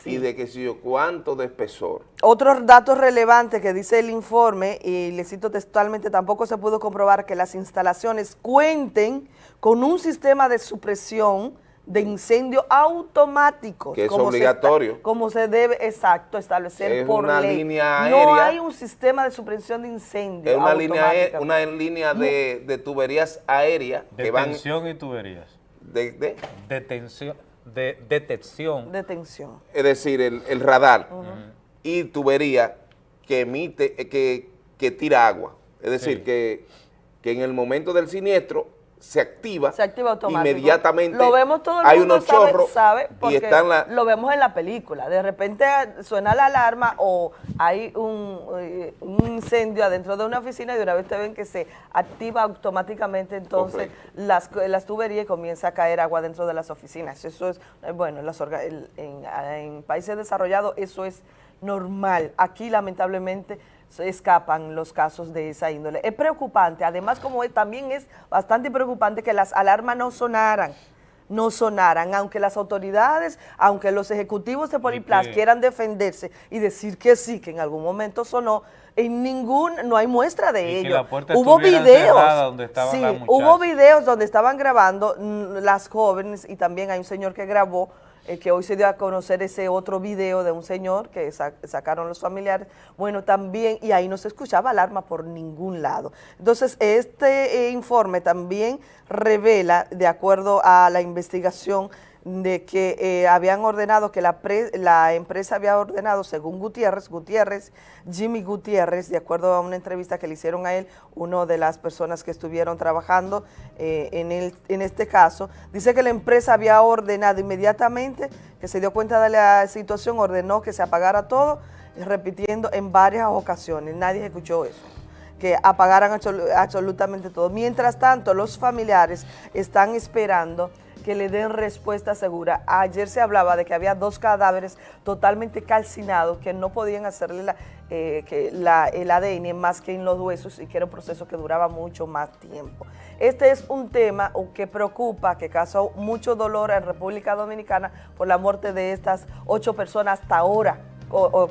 Y de que si yo cuánto de espesor. Otros datos relevantes que dice el informe, y le cito textualmente, tampoco se pudo comprobar que las instalaciones cuenten con un sistema de supresión de incendio automáticos. Que es como se esta- obligatorio. como se debe, exacto, establecer Es por una ley. línea No hay un sistema de supresión de incendio Es una línea, una línea de, de tuberías aéreas que van Detención y tuberías. de, de- Detención, de, detección. Detención. es decir, el, el radar y tubería que emite, eh, que, que tira agua. Es decir, Sí. que, que en el momento del siniestro se activa, Se activa automático. inmediatamente. Lo vemos todo el hay mundo unos sabe, chorros sabe y porque están la, lo vemos en la película. De repente suena la alarma o hay un, eh, un incendio adentro de una oficina y de una vez te ven que se activa automáticamente entonces las, las tuberías y comienza a caer agua dentro de las oficinas. Eso es, eh, bueno, en, las orga- en países desarrollados eso es normal. Aquí lamentablemente se escapan los casos de esa índole. Es preocupante, además como es- también es bastante preocupante que las alarmas no sonaran, no sonaran, aunque las autoridades, aunque los ejecutivos de Poliplas quieran defenderse y decir que sí, que en algún momento sonó, en ningún, no hay muestra de Y ello. Hubo videos, donde estaban sí, hubo videos donde estaban grabando mm, las jóvenes y también hay un señor que grabó eh, que hoy se dio a conocer ese otro video de un señor que sa- sacaron los familiares, bueno, también, y ahí no se escuchaba alarma por ningún lado. Entonces, este eh, informe también revela, de acuerdo a la investigación de que eh, habían ordenado, que la, la empresa había ordenado, según Gutiérrez, Gutiérrez, Jimmy Gutiérrez, de acuerdo a una entrevista que le hicieron a él, una de las personas que estuvieron trabajando eh, en, el, en este caso, dice que la empresa había ordenado inmediatamente, que se dio cuenta de la situación, ordenó que se apagara todo, repitiendo en varias ocasiones, nadie escuchó eso que apagaran absolutamente todo. Mientras tanto, los familiares están esperando que le den respuesta segura. Ayer se hablaba de que había dos cadáveres totalmente calcinados que no podían hacerle la, eh, que el ADN más que en los huesos y que era un proceso que duraba mucho más tiempo. Este es un tema que preocupa, que causó mucho dolor en República Dominicana por la muerte de estas ocho personas hasta ahora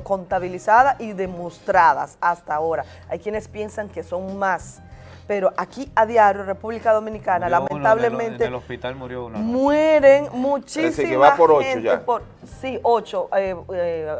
contabilizadas y demostradas hasta ahora. Hay quienes piensan que son más pero aquí a diario, República Dominicana, lamentablemente... en el hospital murió uno. Mueren muchísimas por gente. Por, sí, ocho eh, eh,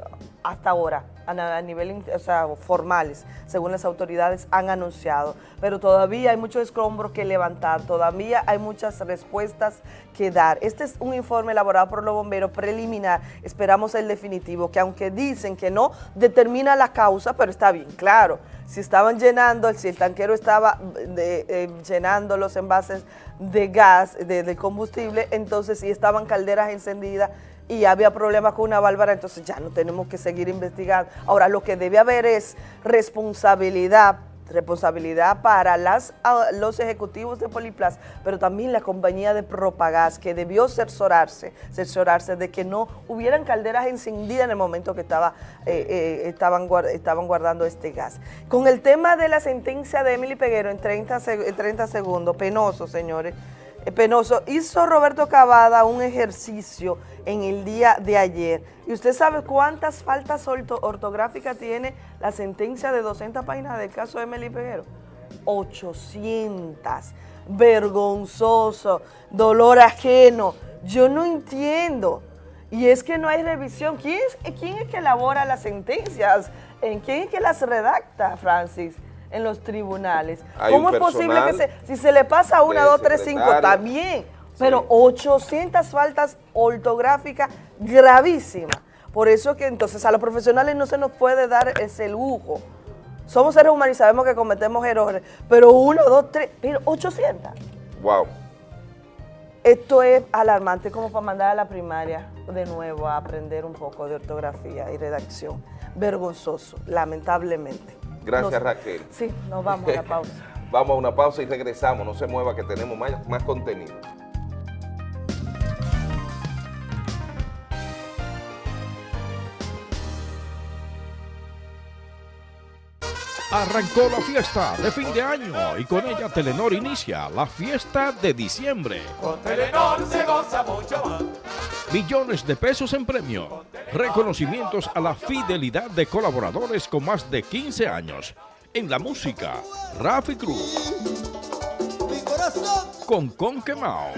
hasta ahora, a, nivel o formales, según las autoridades han anunciado. Pero todavía hay muchos escombros que levantar, todavía hay muchas respuestas que dar. Este es un informe elaborado por los bomberos preliminar, esperamos el definitivo, que aunque dicen que no determina la causa, pero está bien claro si estaban llenando, si el tanquero estaba eh, llenando los envases de gas, de, combustible, entonces si estaban calderas encendidas y había problemas con una válvula, entonces ya no tenemos que seguir investigando. Ahora, lo que debe haber es responsabilidad responsabilidad para las, los ejecutivos de Poliplas, pero también la compañía de Propagás, que debió cerciorarse, cerciorarse de que no hubieran calderas encendidas en el momento que estaba, eh, eh, estaban, guardando este gas. Con el tema de la sentencia de Emily Peguero en 30, en 30 segundos, penoso, señores, penoso, hizo Roberto Cavada un ejercicio en el día de ayer. ¿Y usted sabe cuántas faltas ortográficas tiene la sentencia de 200 páginas del caso de Emily Peguero? 800. Vergonzoso, dolor ajeno. Yo no entiendo. Y es que no hay revisión. ¿Quién es, quién es que elabora las sentencias? ¿Quién es que las redacta, Francis? En los tribunales. ¿Cómo es posible que se, si se le pasa una, dos, tres, cinco, también? pero 800 faltas ortográficas gravísimas. Por eso que entonces a los profesionales no se nos puede dar ese lujo. Somos seres humanos y sabemos que cometemos errores, pero uno, dos, tres, pero 800. Wow. Esto es alarmante como para mandar a la primaria de nuevo a aprender un poco de ortografía y redacción. Vergonzoso, lamentablemente. Gracias Raquel. Sí, nos vamos a la pausa. vamos a una pausa y regresamos, no se mueva que tenemos más, más contenido. Arrancó la fiesta de fin de año y con ella Telenor inicia la fiesta de diciembre. Con Telenor se goza mucho. Millones de pesos en premio. Reconocimientos a la fidelidad de colaboradores con más de 15 años. En la música, Rafi Cruz. Con Con Quemao.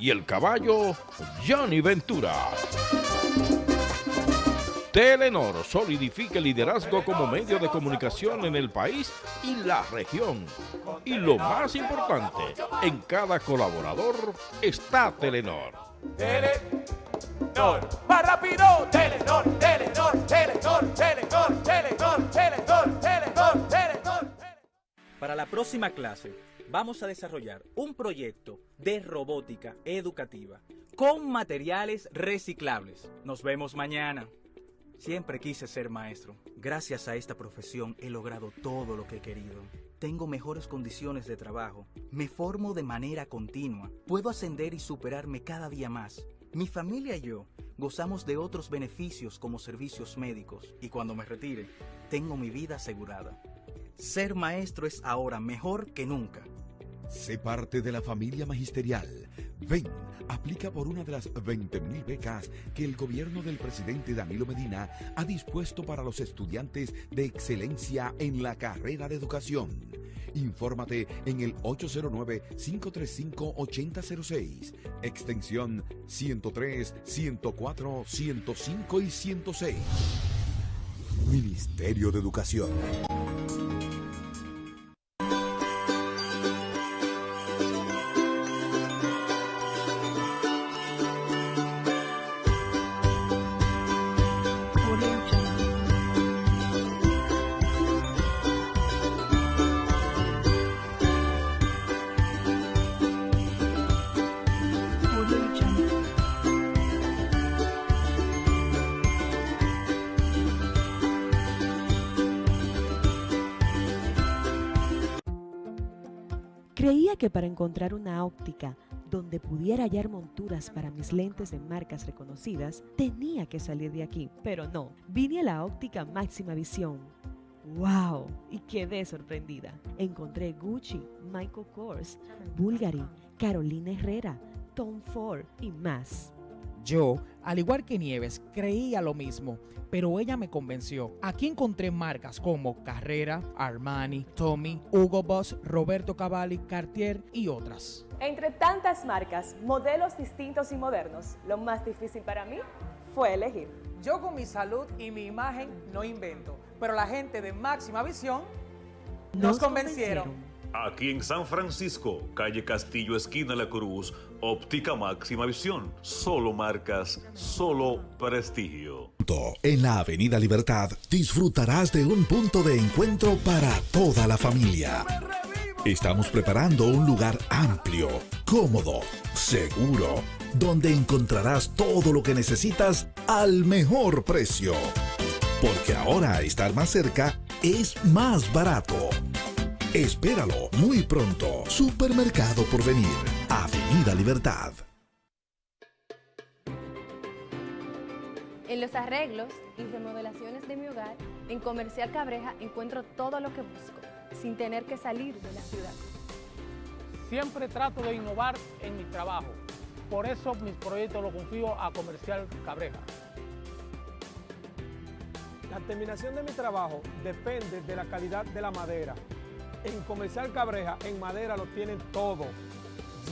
Y el caballo, Johnny Ventura. Telenor solidifica el liderazgo como medio de comunicación en el país y la región. Y lo más importante, en cada colaborador está Telenor. Telenor, más rápido, Telenor, Telenor, Telenor, Telenor, Telenor, Telenor, Telenor, Telenor. Para la próxima clase vamos a desarrollar un proyecto de robótica educativa con materiales reciclables. Nos vemos mañana. Siempre quise ser maestro. Gracias a esta profesión he logrado todo lo que he querido. Tengo mejores condiciones de trabajo. Me formo de manera continua. Puedo ascender y superarme cada día más. Mi familia y yo gozamos de otros beneficios como servicios médicos y cuando me retire, tengo mi vida asegurada. Ser maestro es ahora mejor que nunca. Sé parte de la familia magisterial. Ven, aplica por una de las 20.000 becas que el gobierno del presidente Danilo Medina ha dispuesto para los estudiantes de excelencia en la carrera de educación. Infórmate en el 809-535-8006, extensión 103, 104, 105 y 106. Ministerio de Educación. Sabía que para encontrar una óptica donde pudiera hallar monturas para mis lentes de marcas reconocidas, tenía que salir de aquí. Pero no, vine a la óptica máxima visión. ¡Wow! Y quedé sorprendida. Encontré Gucci, Michael Kors, Bulgari, Carolina Herrera, Tom Ford y más. Yo, al igual que Nieves, creía lo mismo, pero ella me convenció. Aquí encontré marcas como Carrera, Armani, Tommy, Hugo Boss, Roberto Cavalli, Cartier y otras. Entre tantas marcas, modelos distintos y modernos, lo más difícil para mí fue elegir. Yo con mi salud y mi imagen no invento, pero la gente de Máxima Visión nos, convencieron. Aquí en San Francisco, calle Castillo, esquina La Cruz, óptica máxima visión. Solo marcas, solo prestigio. En la Avenida Libertad disfrutarás de un punto de encuentro para toda la familia. Estamos preparando un lugar amplio, cómodo, seguro, donde encontrarás todo lo que necesitas al mejor precio. Porque ahora estar más cerca es más barato. Espéralo muy pronto. Supermercado por venir. Avenida Libertad. En los arreglos y remodelaciones de mi hogar, en Comercial Cabreja encuentro todo lo que busco, sin tener que salir de la ciudad. Siempre trato de innovar en mi trabajo. Por eso mis proyectos los confío a Comercial Cabreja. La terminación de mi trabajo depende de la calidad de la madera en Comercial Cabreja, en madera lo tienen todo.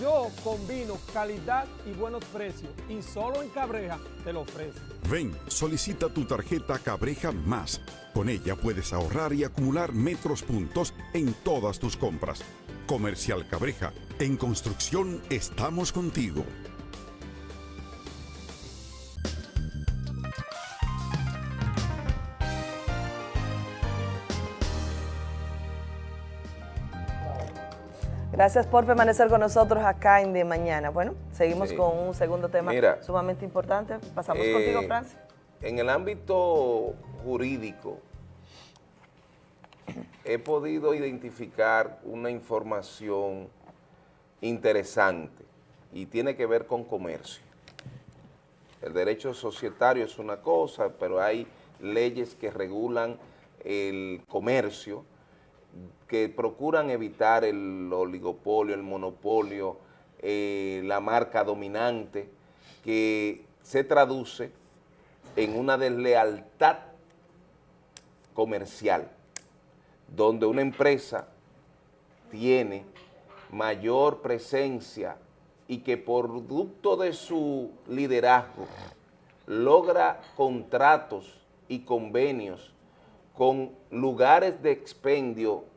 Yo combino calidad y buenos precios y solo en Cabreja te lo ofrezco. Ven, solicita tu tarjeta Cabreja Más. Con ella puedes ahorrar y acumular metros puntos en todas tus compras. Comercial Cabreja, en construcción estamos contigo. Gracias por permanecer con nosotros acá en De Mañana. Bueno, seguimos Sí. con un segundo tema Mira, sumamente importante. Pasamos Eh, contigo, Francis. En el ámbito jurídico, he podido identificar una información interesante y tiene que ver con comercio. El derecho societario es una cosa, pero hay leyes que regulan el comercio, que procuran evitar el oligopolio, el monopolio, eh, la marca dominante, que se traduce en una deslealtad comercial, donde una empresa tiene mayor presencia y que producto de su liderazgo logra contratos y convenios con lugares de expendio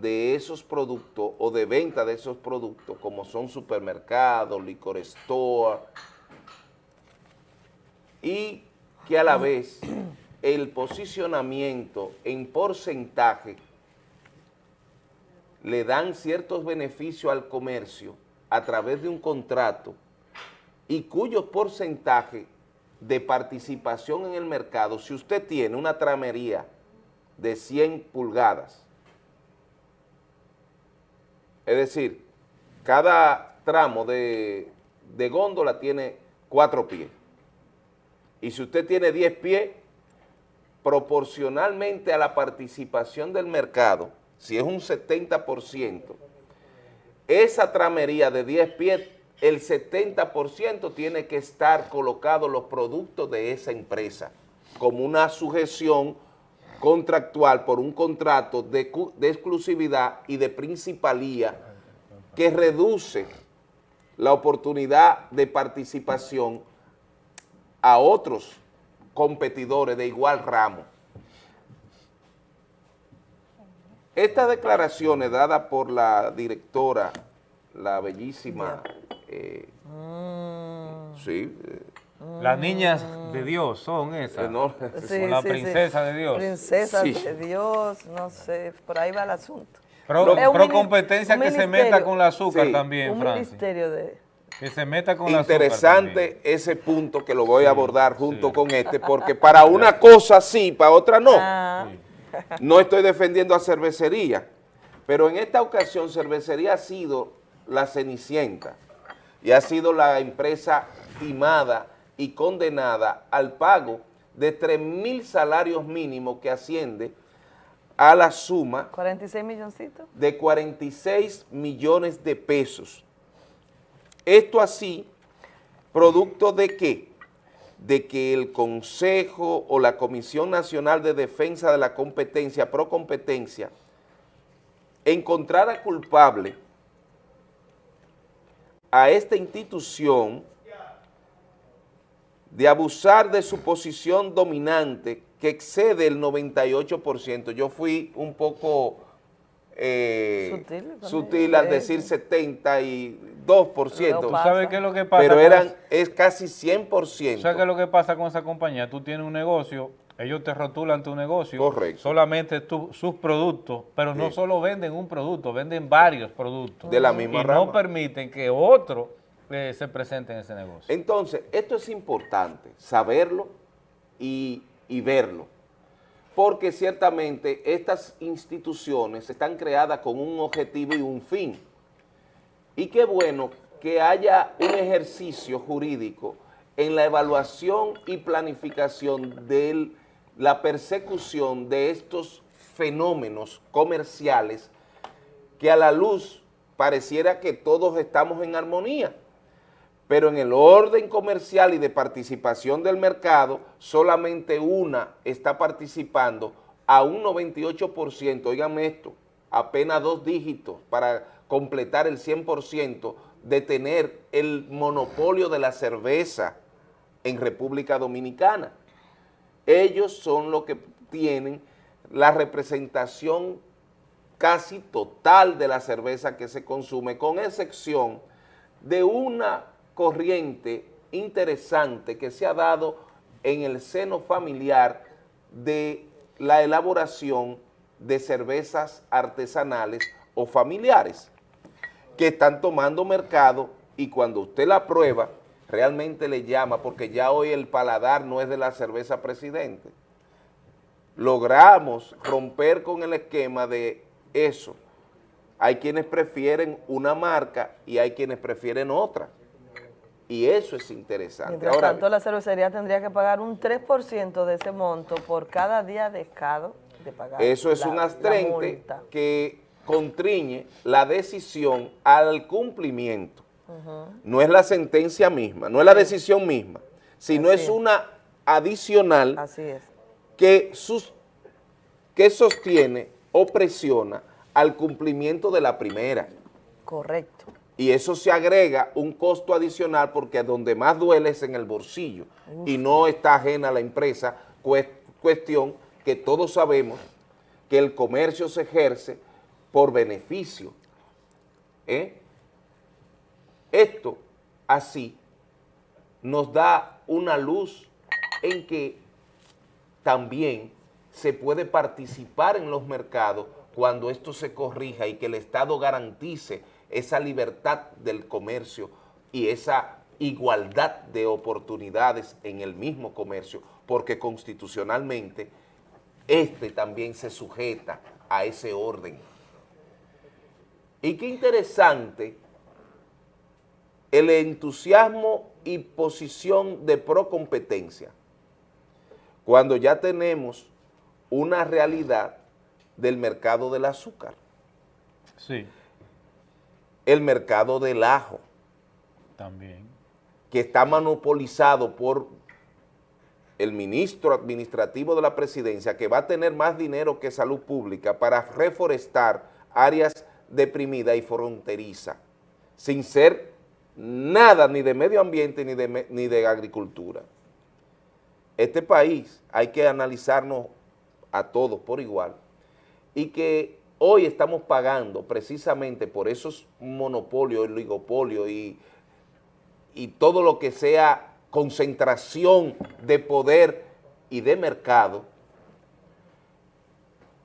de esos productos o de venta de esos productos, como son supermercados, licor store, y que a la vez el posicionamiento en porcentaje le dan ciertos beneficios al comercio a través de un contrato y cuyo porcentaje de participación en el mercado, si usted tiene una tramería de 100 pulgadas, es decir, cada tramo de, góndola tiene cuatro pies. Y si usted tiene 10 pies, proporcionalmente a la participación del mercado, si es un 70%, esa tramería de 10 pies, el 70% tiene que estar colocado los productos de esa empresa, como una sujeción contractual por un contrato de, exclusividad y de principalía que reduce la oportunidad de participación a otros competidores de igual ramo. Estas declaraciones dadas por la directora, la bellísima, eh, sí, eh, Las niñas de Dios son esas. no, Sí, o la sí, princesa sí. de Dios. Princesa Sí. de Dios, no sé, por ahí va el asunto. Pro, competencia que se meta con el azúcar Sí. también, Un Francis. ministerio de... Que se meta con el azúcar interesante ese punto que lo voy a abordar junto con este, porque para una cosa sí, para otra no. Ah. No estoy defendiendo a cervecería, pero en esta ocasión cervecería ha sido la Cenicienta y ha sido la empresa timada y condenada al pago de 3 mil salarios mínimos que asciende a la suma 46 milloncitos. de 46 millones de pesos. Esto así, producto de qué? De que el Consejo o la Comisión Nacional de Defensa de la Competencia, pro competencia, encontrara culpable a esta institución de abusar de su posición dominante que excede el 98%. Yo fui un poco eh, Sutil, sutil al decir sí. 72%. ¿Tú sabes qué es lo que pasa Pero eran, es casi 100%. ¿Sabes qué es lo que pasa con esa compañía? Tú tienes un negocio, ellos te rotulan tu negocio, Correcto. solamente tu- sus productos, pero no solo venden un producto, venden varios productos. De la misma Y rama. no permiten que otro eh, se presente en ese negocio. Entonces, esto es importante, saberlo y, y verlo, porque ciertamente estas instituciones están creadas con un objetivo y un fin. Y qué bueno que haya un ejercicio jurídico en la evaluación y planificación de la persecución de estos fenómenos comerciales que a la luz pareciera que todos estamos en armonía pero en el orden comercial y de participación del mercado, solamente una está participando a un 98%, oíganme esto, apenas dos dígitos para completar el 100% de tener el monopolio de la cerveza en República Dominicana. Ellos son los que tienen la representación casi total de la cerveza que se consume, con excepción de una corriente interesante que se ha dado en el seno familiar de la elaboración de cervezas artesanales o familiares que están tomando mercado y cuando usted la prueba realmente le llama porque ya hoy el paladar no es de la cerveza presidente. Logramos romper con el esquema de eso. Hay quienes prefieren una marca y hay quienes prefieren otra. Y eso es interesante. Mientras Ahora, tanto, la cervecería tendría que pagar un 3% de ese monto por cada día dejado de pagar. eso es la- un la astrente multa. que contriñe la decisión al cumplimiento. No es la sentencia misma, no es la decisión misma, sino Así es es. una adicional Así es. que, sus, que sostiene o presiona al cumplimiento de la primera. Correcto. Y eso se agrega un costo adicional porque donde más duele es en el bolsillo Uf. y no está ajena a la empresa, cues- cuestión que todos sabemos que el comercio se ejerce por beneficio. ¿eh? Esto así nos da una luz en que también se puede participar en los mercados cuando esto se corrija y que el Estado garantice esa libertad del comercio y esa igualdad de oportunidades en el mismo comercio, porque constitucionalmente este también se sujeta a ese orden. Y qué interesante el entusiasmo y posición de procompetencia, cuando ya tenemos una realidad del mercado del azúcar, Sí, el mercado del ajo, también. que está monopolizado por el ministro administrativo de la presidencia, que va a tener más dinero que salud pública para reforestar áreas deprimidas y fronterizas, sin ser nada ni de medio ambiente ni de, ni de agricultura. Este país hay que analizarnos a todos por igual y que hoy estamos pagando precisamente por esos monopolios, oligopolios y, y todo lo que sea concentración de poder y de mercado.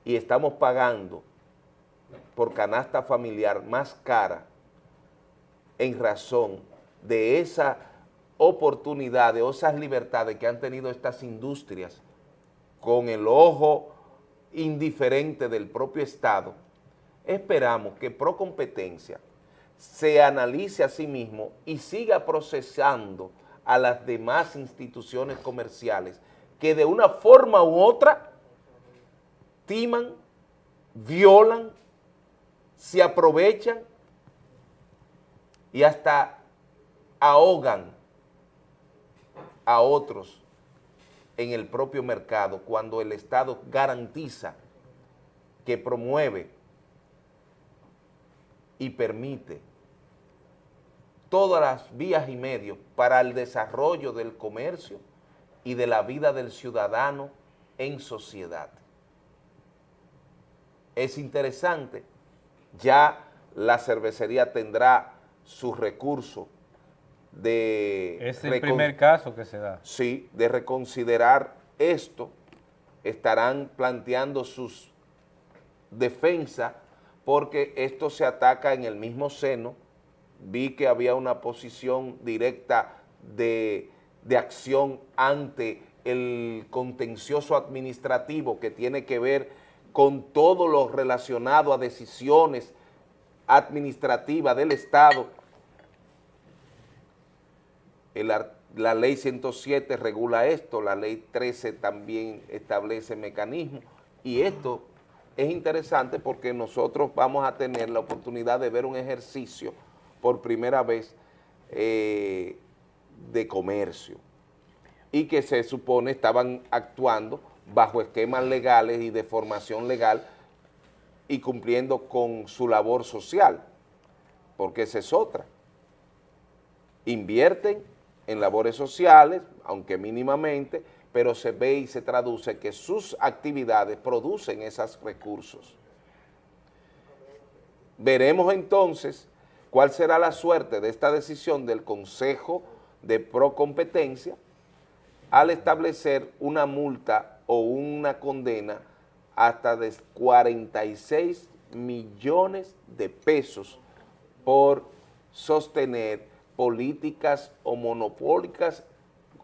Y estamos pagando por canasta familiar más cara en razón de esa oportunidad, de esas libertades que han tenido estas industrias con el ojo indiferente del propio Estado, esperamos que Procompetencia se analice a sí mismo y siga procesando a las demás instituciones comerciales que de una forma u otra timan, violan, se aprovechan y hasta ahogan a otros en el propio mercado cuando el Estado garantiza que promueve y permite todas las vías y medios para el desarrollo del comercio y de la vida del ciudadano en sociedad. Es interesante, ya la cervecería tendrá su recurso de... Es el primer caso que se da. Sí, de reconsiderar esto, estarán planteando sus defensas porque esto se ataca en el mismo seno, vi que había una posición directa de, de acción ante el contencioso administrativo que tiene que ver con todo lo relacionado a decisiones administrativas del Estado. La ley 107 regula esto, la ley 13 también establece mecanismos y esto es interesante porque nosotros vamos a tener la oportunidad de ver un ejercicio por primera vez eh, de comercio y que se supone estaban actuando bajo esquemas legales y de formación legal y cumpliendo con su labor social, porque esa es otra. Invierten en labores sociales, aunque mínimamente, pero se ve y se traduce que sus actividades producen esos recursos. Veremos entonces cuál será la suerte de esta decisión del Consejo de Procompetencia al establecer una multa o una condena hasta de 46 millones de pesos por sostener políticas o monopólicas,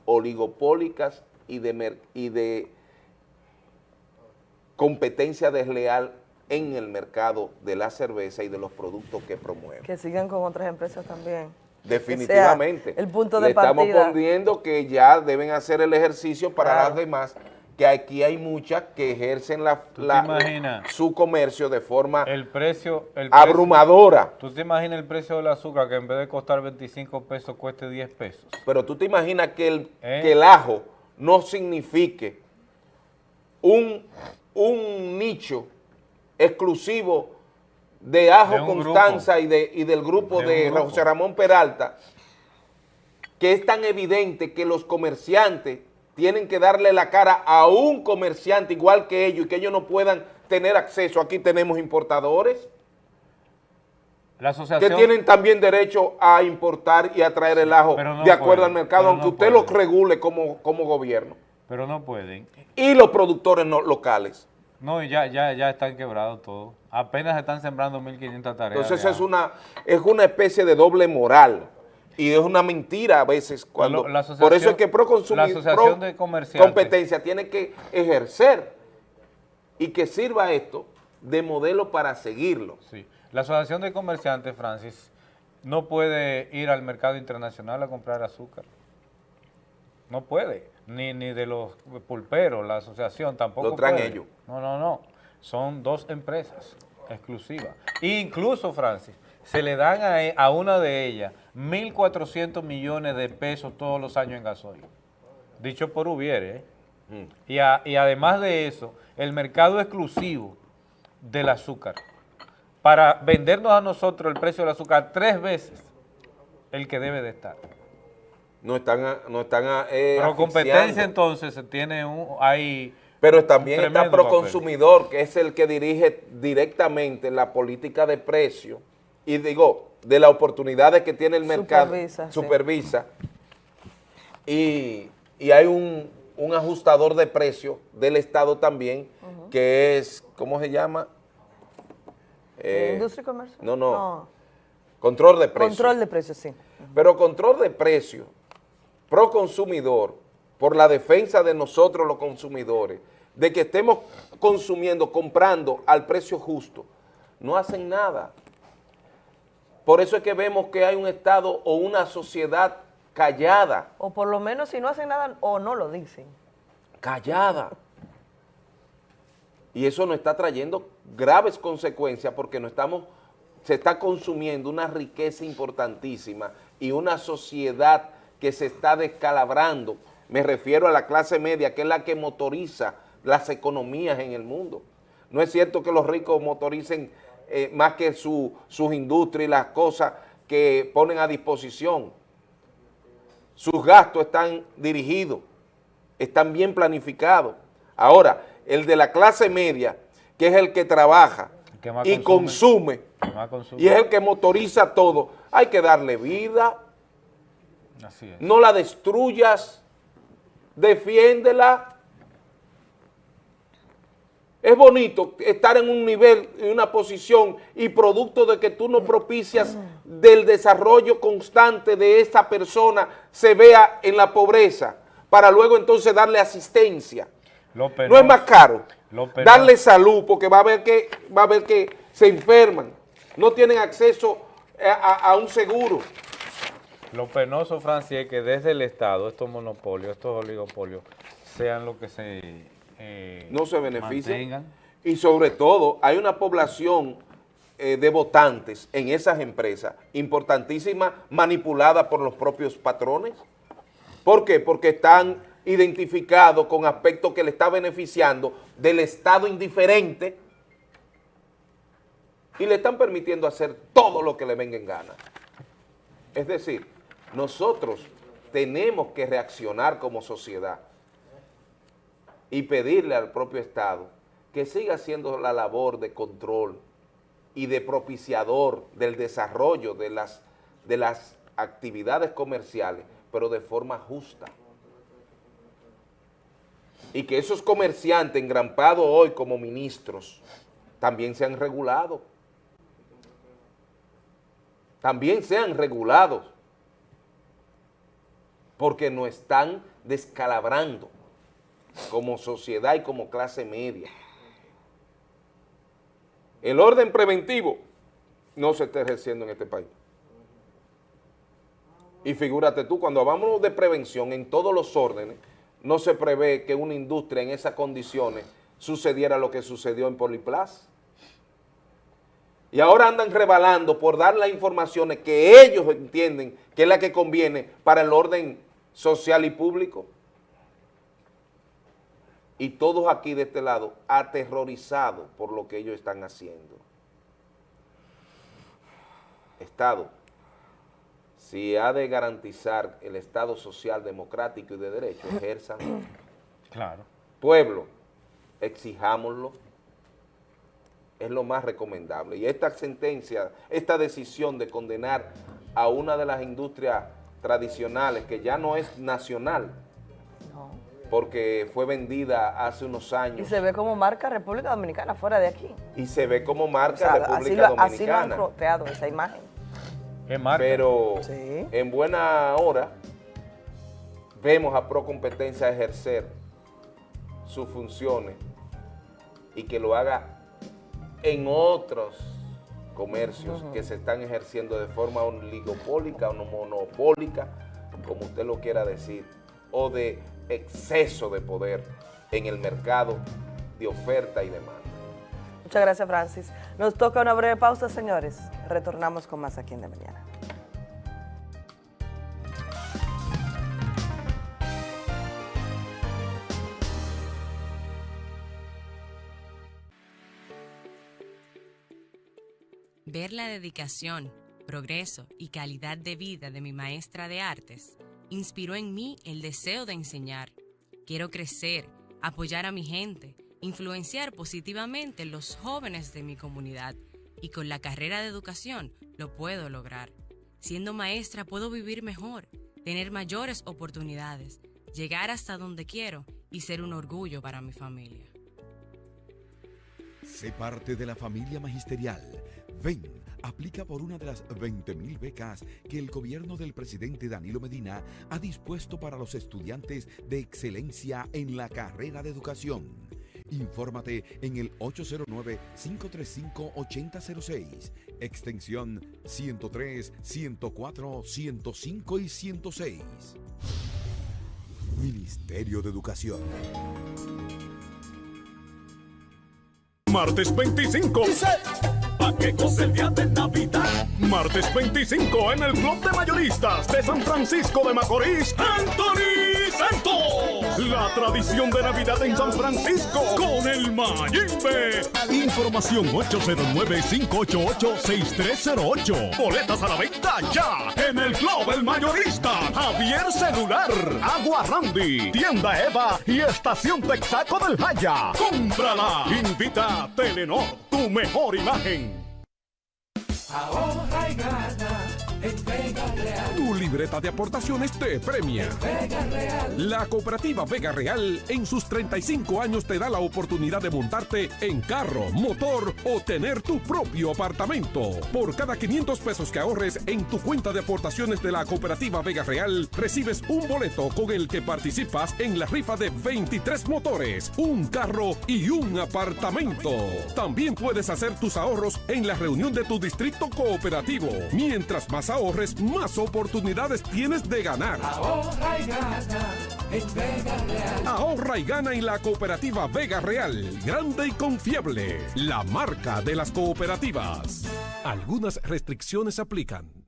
oligopólicas y de, y de competencia desleal en el mercado de la cerveza y de los productos que promueven. Que sigan con otras empresas también. Definitivamente. el punto de Le estamos partida. poniendo que ya deben hacer el ejercicio para las demás, que aquí hay muchas que ejercen la, su comercio de forma El precio... El abrumadora. ¿Tú te imaginas el precio del azúcar que en vez de costar 25 pesos cueste 10 pesos? Pero tú te imaginas que el, ¿Eh? que el ajo no signifique un, un nicho exclusivo de Ajo De Constanza y, de, y del grupo De de, un grupo. José Ramón Peralta, que es tan evidente que los comerciantes tienen que darle la cara a un comerciante igual que ellos y que ellos no puedan tener acceso. Aquí tenemos importadores La asociación... que tienen también derecho a importar y a traer el ajo no de acuerdo pueden, al mercado, aunque no usted lo regule como, como gobierno. Pero no pueden. Y los productores no- locales. No, ya, ya, ya están quebrados todos. Apenas están sembrando 1.500 tareas. Entonces es una, es una especie de doble moral. Y es una mentira a veces cuando... La por eso es que pro, asociación- la asociación de comerciantes. competencia tiene que ejercer y que sirva esto de modelo para seguirlo. Sí. La Asociación de Comerciantes, Francis, no puede ir al mercado internacional a comprar azúcar. No puede. Ni, ni de los pulperos, la asociación tampoco Lo traen puede. ellos. No, no, no. Son dos empresas exclusivas. E incluso, Francis, se le dan a, e- a una de ellas 1.400 millones de pesos todos los años en gasoil. Dicho por Ubiere, ¿eh? Mm. Y, a- y además de eso, el mercado exclusivo del azúcar, para vendernos a nosotros el precio del azúcar tres veces el que debe de estar. No están, a- no están a- eh, Pero competencia entonces se tiene un, hay Pero también un está. Proconsumidor, que es el que dirige directamente la política de precio y digo, de las oportunidades que tiene el mercado, Supervisa, sí. y, y hay un, un ajustador de precio del Estado también, que es, ¿cómo se llama? Eh, ¿Industria y comercio? No, no, control de precios. Control de precios, sí. Pero control de precio, pro consumidor, por la defensa de nosotros los consumidores, de que estemos consumiendo, comprando al precio justo, no hacen nada. Por eso es que vemos que hay un Estado o una sociedad callada. O por lo menos si no hacen nada o no lo dicen. Callada. Y eso nos está trayendo graves consecuencias porque no estamos, se está consumiendo una riqueza importantísima y una sociedad que se está descalabrando. Me refiero a la clase media, que es la que motoriza las economías en el mundo. No es cierto que los ricos motoricen eh, más que sus industrias y las cosas que ponen a disposición. Sus gastos están dirigidos, están bien planificados. Ahora, el de la clase media, que es el que trabaja y consume, y es el que motoriza todo, hay que darle vida, no la destruyas, defiéndela. Es bonito estar en un nivel, en una posición y producto de que tú no propicias del desarrollo constante de esa persona se vea en la pobreza para luego entonces darle asistencia. no es más caro darle salud porque va a ver que, va a ver que se enferman, no tienen acceso a un seguro. Lo penoso, Francia, es que desde el Estado estos monopolios, estos oligopolios, sean lo que se eh, No se beneficien. Y sobre todo, hay una población eh, de votantes en esas empresas, importantísima, manipulada por los propios patrones. ¿Por qué? Porque están identificados con aspectos que le está beneficiando del Estado indiferente y le están permitiendo hacer todo lo que le venga en gana. Es decir, nosotros tenemos que reaccionar como sociedad y pedirle al propio Estado que siga haciendo la labor de control y de propiciador del desarrollo de las, de las actividades comerciales, pero de forma justa. Y que esos comerciantes engrampados hoy como ministros también sean regulados. También sean regulados porque nos están descalabrando como sociedad y como clase media. El orden preventivo no se está ejerciendo en este país. Y figúrate tú, cuando hablamos de prevención en todos los órdenes, no se prevé que una industria en esas condiciones sucediera lo que sucedió en Poliplas. Y ahora andan rebalando por dar las informaciones que ellos entienden que es la que conviene para el orden social y público. Y todos aquí de este lado aterrorizados por lo que ellos están haciendo. Estado, si ha de garantizar el Estado social, democrático y de derecho, ejerzan. Claro. Pueblo, exijámoslo es lo más recomendable. Y esta sentencia, esta decisión de condenar a una de las industrias tradicionales, que ya no es nacional, porque fue vendida hace unos años. Y se ve como marca República Dominicana fuera de aquí. Y se ve como marca República Dominicana. Así lo han creado esa imagen. Pero en buena hora vemos a Pro Competencia ejercer sus funciones y que lo haga en otros comercios que se están ejerciendo de forma oligopólica o monopólica, como usted lo quiera decir, o de exceso de poder en el mercado de oferta y demanda. Muchas gracias, Francis. Nos toca una breve pausa, señores. Retornamos con más aquí en De Mañana. Ver la dedicación, progreso y calidad de vida de mi maestra de artes inspiró en mí el deseo de enseñar. Quiero crecer, apoyar a mi gente, influenciar positivamente los jóvenes de mi comunidad y con la carrera de educación lo puedo lograr. Siendo maestra puedo vivir mejor, tener mayores oportunidades, llegar hasta donde quiero y ser un orgullo para mi familia. Sé parte de la familia magisterial. Ven, aplica por una de las 20.000 becas que el gobierno del presidente Danilo Medina ha dispuesto para los estudiantes de excelencia en la carrera de educación. Infórmate en el 809-535-8006, extensión 103, 104, 105 y 106. Ministerio de Educación. Martes 25. ¿A el día de Navidad? Martes 25 en el Club de Mayoristas de San Francisco de Macorís, Anthony Santos. La tradición de Navidad en San Francisco con el Mayimbe. Información 809-588-6308. Boletas a la venta ya en el Club El Mayorista. Javier Celular, Agua Randy, Tienda Eva y Estación Texaco del Jaya. ¡Cómprala! Invita a Telenor, tu mejor imagen. Ahorra y gana Vega Real. Tu libreta de aportaciones te premia. Vega Real. La cooperativa Vega Real en sus 35 años te da la oportunidad de montarte en carro, motor o tener tu propio apartamento. Por cada 500 pesos que ahorres en tu cuenta de aportaciones de la cooperativa Vega Real, recibes un boleto con el que participas en la rifa de 23 motores, un carro y un apartamento. También puedes hacer tus ahorros en la reunión de tu distrito cooperativo. Mientras más ahorres, más oportunidades tienes de ganar. Ahorra y gana en Vega Real. Ahorra y gana en la cooperativa Vega Real, grande y confiable, la marca de las cooperativas. Algunas restricciones aplican.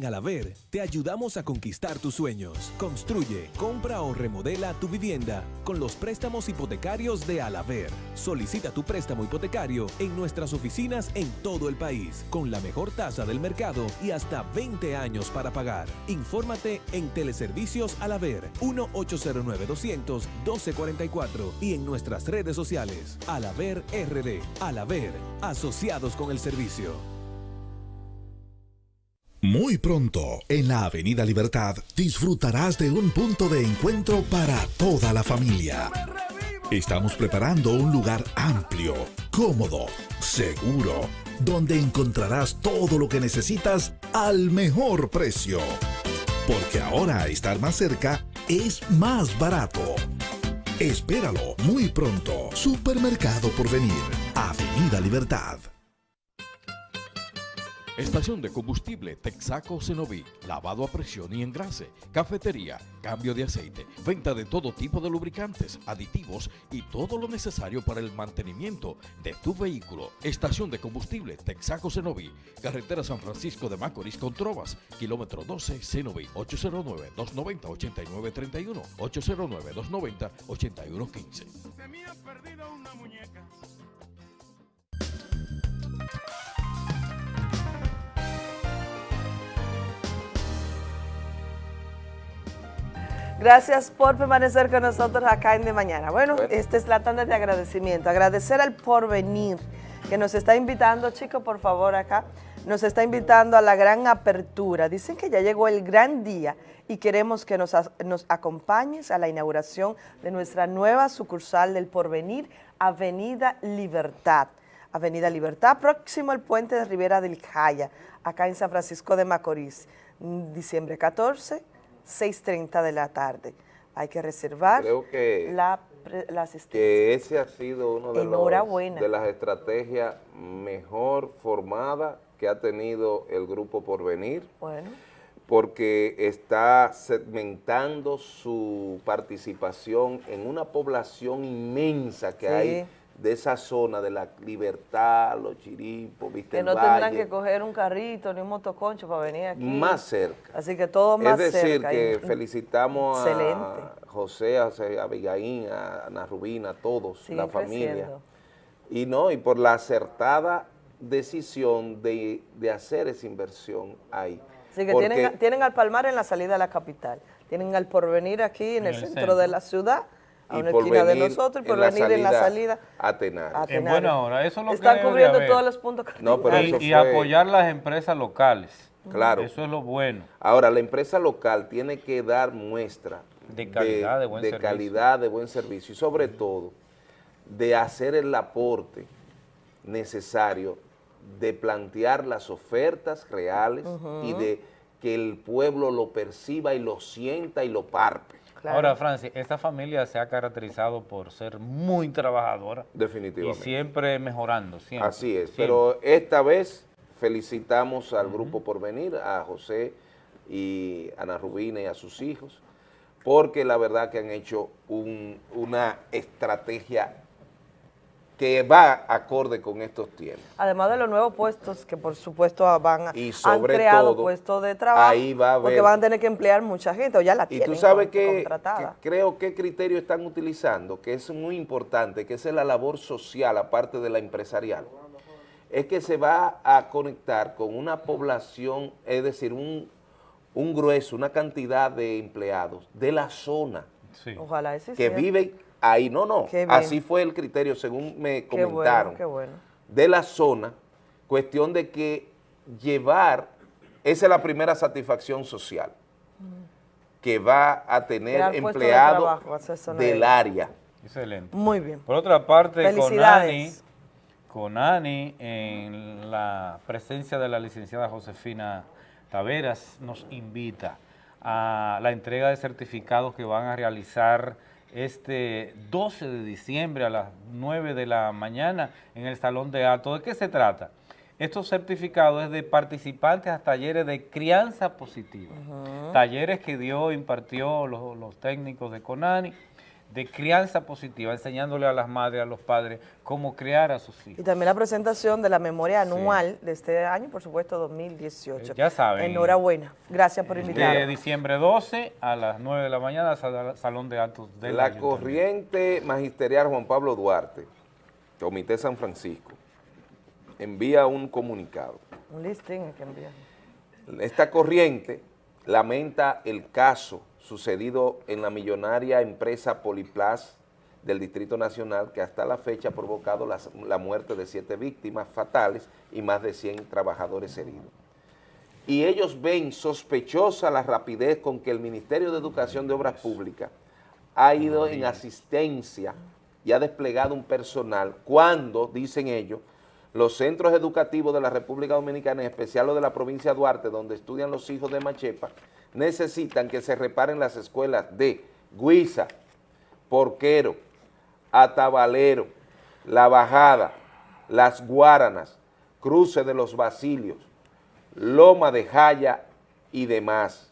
En Alaver te ayudamos a conquistar tus sueños. Construye, compra o remodela tu vivienda con los préstamos hipotecarios de Alaver. Solicita tu préstamo hipotecario en nuestras oficinas en todo el país con la mejor tasa del mercado y hasta 20 años para pagar. Infórmate en Teleservicios Alaver 1-809-200-1244 y en nuestras redes sociales. Alaver RD. Alaver, asociados con el servicio. Muy pronto, en la Avenida Libertad, disfrutarás de un punto de encuentro para toda la familia. Estamos preparando un lugar amplio, cómodo, seguro, donde encontrarás todo lo que necesitas al mejor precio. Porque ahora estar más cerca es más barato. Espéralo muy pronto. Supermercado por venir. Avenida Libertad. Estación de combustible Texaco Cenoví, lavado a presión y engrase, cafetería, cambio de aceite, venta de todo tipo de lubricantes, aditivos y todo lo necesario para el mantenimiento de tu vehículo. Estación de combustible Texaco Cenoví, carretera San Francisco de Macorís con Trovas, kilómetro 12 Cenoví, 809-290-8931, 809-290-8115. Se me ha perdido una muñeca. Gracias por permanecer con nosotros acá en De Mañana. Bueno, esta es la tanda de agradecimiento. Agradecer al porvenir que nos está invitando, chicos, por favor, acá. Nos está invitando a la gran apertura. Dicen que ya llegó el gran día y queremos que nos, nos acompañes a la inauguración de nuestra nueva sucursal del porvenir, Avenida Libertad. Avenida Libertad, próximo al puente de Rivera del Jaya, acá en San Francisco de Macorís, diciembre 14, 6.30 de la tarde. Hay que reservar Creo que, la, la asistencia. que ese ha sido uno de, los, de las estrategias mejor formadas que ha tenido el grupo Porvenir. Bueno, porque está segmentando su participación en una población inmensa que Sí. hay de esa zona de la Libertad, los Chiripos, Vista que no tendrán que coger un carrito ni un motoconcho para venir aquí. más cerca. Así que todo más es decir, cerca. que Y- felicitamos Excelente. a José, a José, a Abigail, a Ana Rubina, a todos, la familia. creciendo. Y no, y por la acertada decisión de, de hacer esa inversión ahí. Así que Porque- tienen, tienen al Palmar en la salida de la capital, tienen al Porvenir aquí en, el, centro, de la ciudad, a y una por esquina de nosotros y por venir en la salida a Tenares. a En buena hora, eso es lo que Están de cubriendo haber. todos los puntos No, pero eso y, fue- apoyar las empresas locales. Claro. Eso es lo bueno. Ahora, la empresa local tiene que dar muestra De calidad, de buen servicio. calidad, de buen servicio y sobre todo de hacer el aporte necesario de plantear las ofertas reales y de que el pueblo lo perciba y lo sienta y lo parpe. Ahora, Francis, esta familia se ha caracterizado por ser muy trabajadora. Definitivamente. Y siempre mejorando, siempre. Así es, siempre. pero esta vez felicitamos al Grupo Porvenir, a José y Ana Rubina y a sus hijos, porque la verdad que han hecho un- una estrategia que va acorde con estos tiempos. Además de los nuevos puestos que por supuesto van a, Y han sobre creado todo, puestos de trabajo ahí va a porque haber- van a tener que emplear mucha gente o ya la Y tienen tú sabes con- que, contratada. que creo que criterio están utilizando, que es muy importante, que es la labor social, aparte de la empresarial, es que se va a conectar con una población, es decir, un, un grueso, una cantidad de empleados de la zona Ojalá ese que sea. viven ahí. No, no, así fue el criterio, según me Qué comentaron bueno, qué bueno. de la zona, cuestión de que llevar, esa es la primera satificación social, que va a tener puestos de trabajo, del área. Excelente. Muy bien. Por otra parte, con Ani, Felicidades. con Ani, en la presencia de la licenciada Josefina Taveras, nos invita a la entrega de certificados que van a realizar este 12 de diciembre a las 9 de la mañana en el Salón de Alto. ¿De qué se trata? Estos certificados es de participantes a talleres de crianza positiva. Talleres que dio, impartió los, los técnicos de CONANI, de crianza positiva, enseñándole a las madres, a los padres, cómo criar a sus hijos. Y también la presentación de la memoria anual de este año, por supuesto, 2018. Eh, ya saben. Enhorabuena. Gracias por De invitarnos. diciembre 12 a las 9 de la mañana, sal- Salón de Actos del La corriente magisterial Juan Pablo Duarte, Comité San Francisco, envía un comunicado. Un listing que enviar. Esta corriente lamenta el caso sucedido en la millonaria empresa Poliplas del Distrito Nacional que hasta la fecha ha provocado las- la muerte de siete víctimas fatales y más de 100 trabajadores heridos. Y ellos ven sospechosa la rapidez con que el Ministerio de Educación de Obras Públicas ha ido en asistencia y ha desplegado un personal cuando, dicen ellos, los centros educativos de la República Dominicana, en especial los de la provincia de Duarte, donde estudian los hijos de Machepa, necesitan que se reparen las escuelas de Guisa, Porquero, Atabalero, La Bajada, Las Guaranas, Cruce de los Basilios, Loma de Jaya y demás.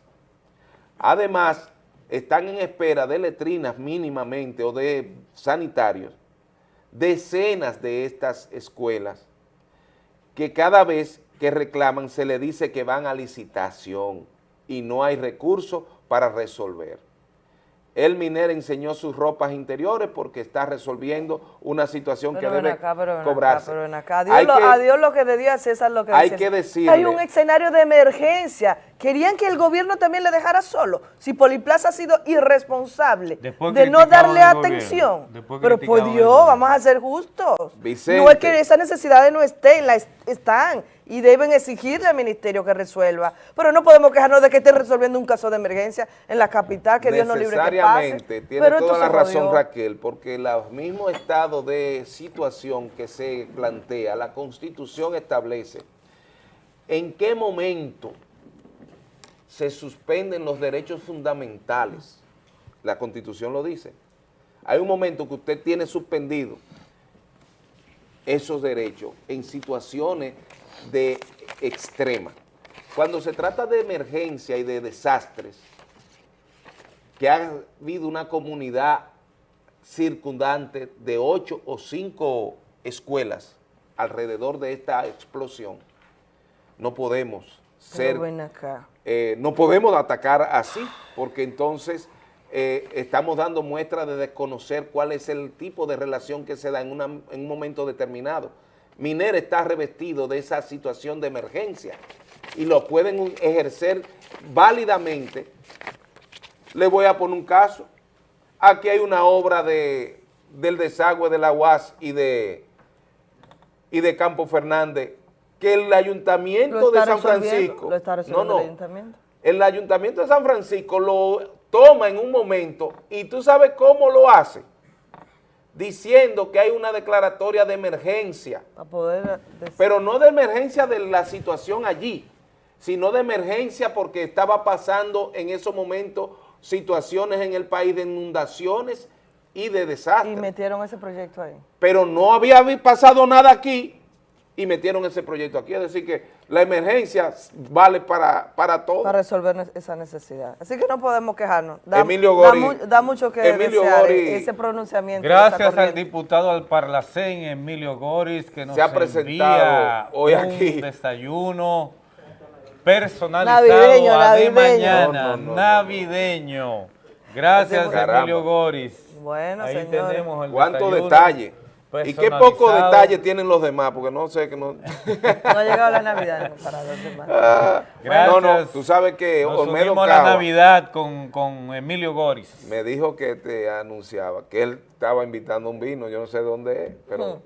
Además, están en espera de letrinas mínimamente o de sanitarios, decenas de estas escuelas que cada vez que reclaman se le dice que van a licitación y no hay recursos para resolver. El Miner enseñó sus ropas interiores porque está resolviendo una situación Pero que debe acá, pero ven cobrarse. acá, pero acá. A Dios, Hay lo, que- a Dios lo que de Dios a César lo que hay que decirle- Hay un escenario de emergencia. Querían que el gobierno también le dejara solo. Si Poliplaza ha sido irresponsable Después de no darle atención. Después Pero por Dios, vamos a ser justos. Vicente. No es que esas necesidades no estén, la es- están y deben exigirle al ministerio que resuelva. Pero no podemos quejarnos de que esté resolviendo un caso de emergencia en la capital, que Dios nos libre que pase. Necesariamente, tiene Pero toda la razón. Raquel, porque el mismo estado de situación que se plantea, la Constitución establece en qué momento se suspenden los derechos fundamentales. La Constitución lo dice. Hay un momento que usted tiene suspendido esos derechos en situaciones de extrema. Cuando se trata de emergencia y de desastres, que ha habido una comunidad circundante de ocho o cinco escuelas alrededor de esta explosión, no podemos ser, ven acá. eh, no podemos atacar así, porque entonces eh, estamos dando muestra de desconocer cuál es el tipo de relación que se da en, una- en un momento determinado. Miner está revestido de esa situación de emergencia y lo pueden ejercer válidamente. Le voy a poner un caso. aquí hay una obra de, del desagüe de la UAS y de, y de Campo Fernández que el ayuntamiento de San Francisco, Lo está no, no, el ayuntamiento. el ayuntamiento de San Francisco lo toma en un momento y tú sabes cómo lo hace, diciendo que hay una declaratoria de emergencia, poder... des- pero no de emergencia de la situación allí, sino de emergencia porque estaba pasando en esos momentos situaciones en el país de inundaciones y de y desastres. metieron ese proyecto ahí. Pero no había pasado nada aquí y metieron ese proyecto aquí. Es decir que la emergencia vale para, para todo. Para resolver esa necesidad. Así que no podemos quejarnos. Da, Emilio da Gori- mu- Da, mucho que Emilio desear Gori- eh, ese pronunciamiento. Gracias al diputado al Parlacén, Emilio Goris, que nos Se ha presentado hoy un aquí. desayuno personalizado Navideño, a de mañana, No, no, no, no. navideño. Gracias. Emilio Goris. Bueno, Ahí señores. tenemos el ¿Cuánto detalle? Y qué poco detalle tienen los demás, porque no sé que no... No ha llegado la Navidad para los demás. Ah, Gracias. no, no, tú sabes que Nos Olmedo la Navidad con, con Emilio Goris. me dijo que te anunciaba, que él estaba invitando un vino, yo no sé dónde es, pero...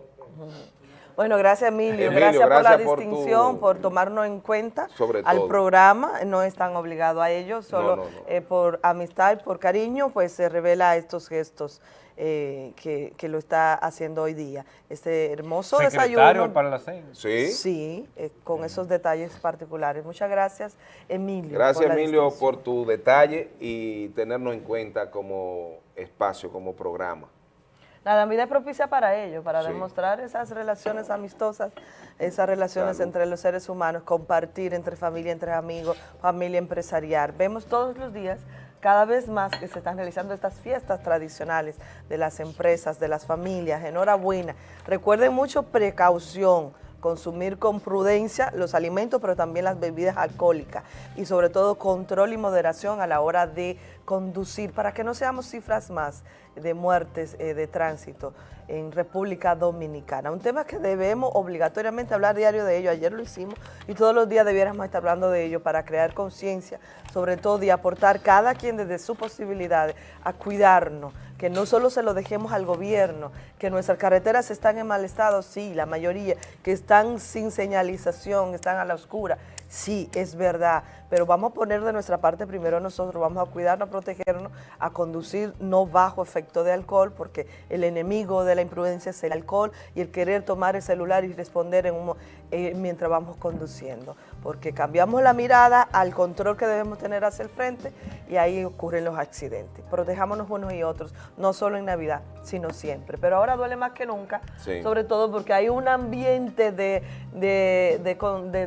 Bueno, gracias Emilio, Emilio, gracias, por la tu- distinción, por tomarnos en cuenta Sobre al todo. programa, no están obligados a ello, solo no, no. eh, por amistad y por cariño, pues se revela estos gestos eh, que, que lo está haciendo hoy día. Este hermoso Secretario desayuno. del Parlacén. Sí. Sí, eh, con esos detalles particulares. Muchas gracias, Emilio. Gracias, por la Emilio, por tu detalle y tenernos en cuenta como espacio, como programa. La Navidad es propicia para ello, para Sí. demostrar esas relaciones amistosas, esas relaciones Salud. entre los seres humanos, compartir entre familia, entre amigos, familia empresarial. Vemos todos los días cada vez más que se están realizando estas fiestas tradicionales de las empresas, de las familias. Enhorabuena. Recuerden mucho precaución, consumir con prudencia los alimentos, pero también las bebidas alcohólicas y sobre todo control y moderación a la hora de conducir para que no seamos cifras más de muertes eh, de tránsito en República Dominicana. Un tema que debemos obligatoriamente hablar diario de ello. Ayer lo hicimos y todos los días debiéramos estar hablando de ello para crear conciencia, sobre todo y aportar cada quien desde sus posibilidades a cuidarnos, que no solo se lo dejemos al gobierno, que nuestras carreteras están en mal estado, sí, la mayoría, que están sin señalización, están a la oscura, sí, es verdad, pero vamos a poner de nuestra parte primero nosotros, vamos a cuidarnos, a protegernos, a conducir no bajo efecto de alcohol, porque el enemigo de la imprudencia es el alcohol y el querer tomar el celular y responder en un eh, mientras vamos conduciendo, porque cambiamos la mirada al control que debemos tener hacia el frente y ahí ocurren los accidentes. Protejámonos unos y otros, no solo en Navidad, sino siempre. Pero ahora duele más que nunca, Sí. sobre todo porque hay un ambiente de, de, de con- de- de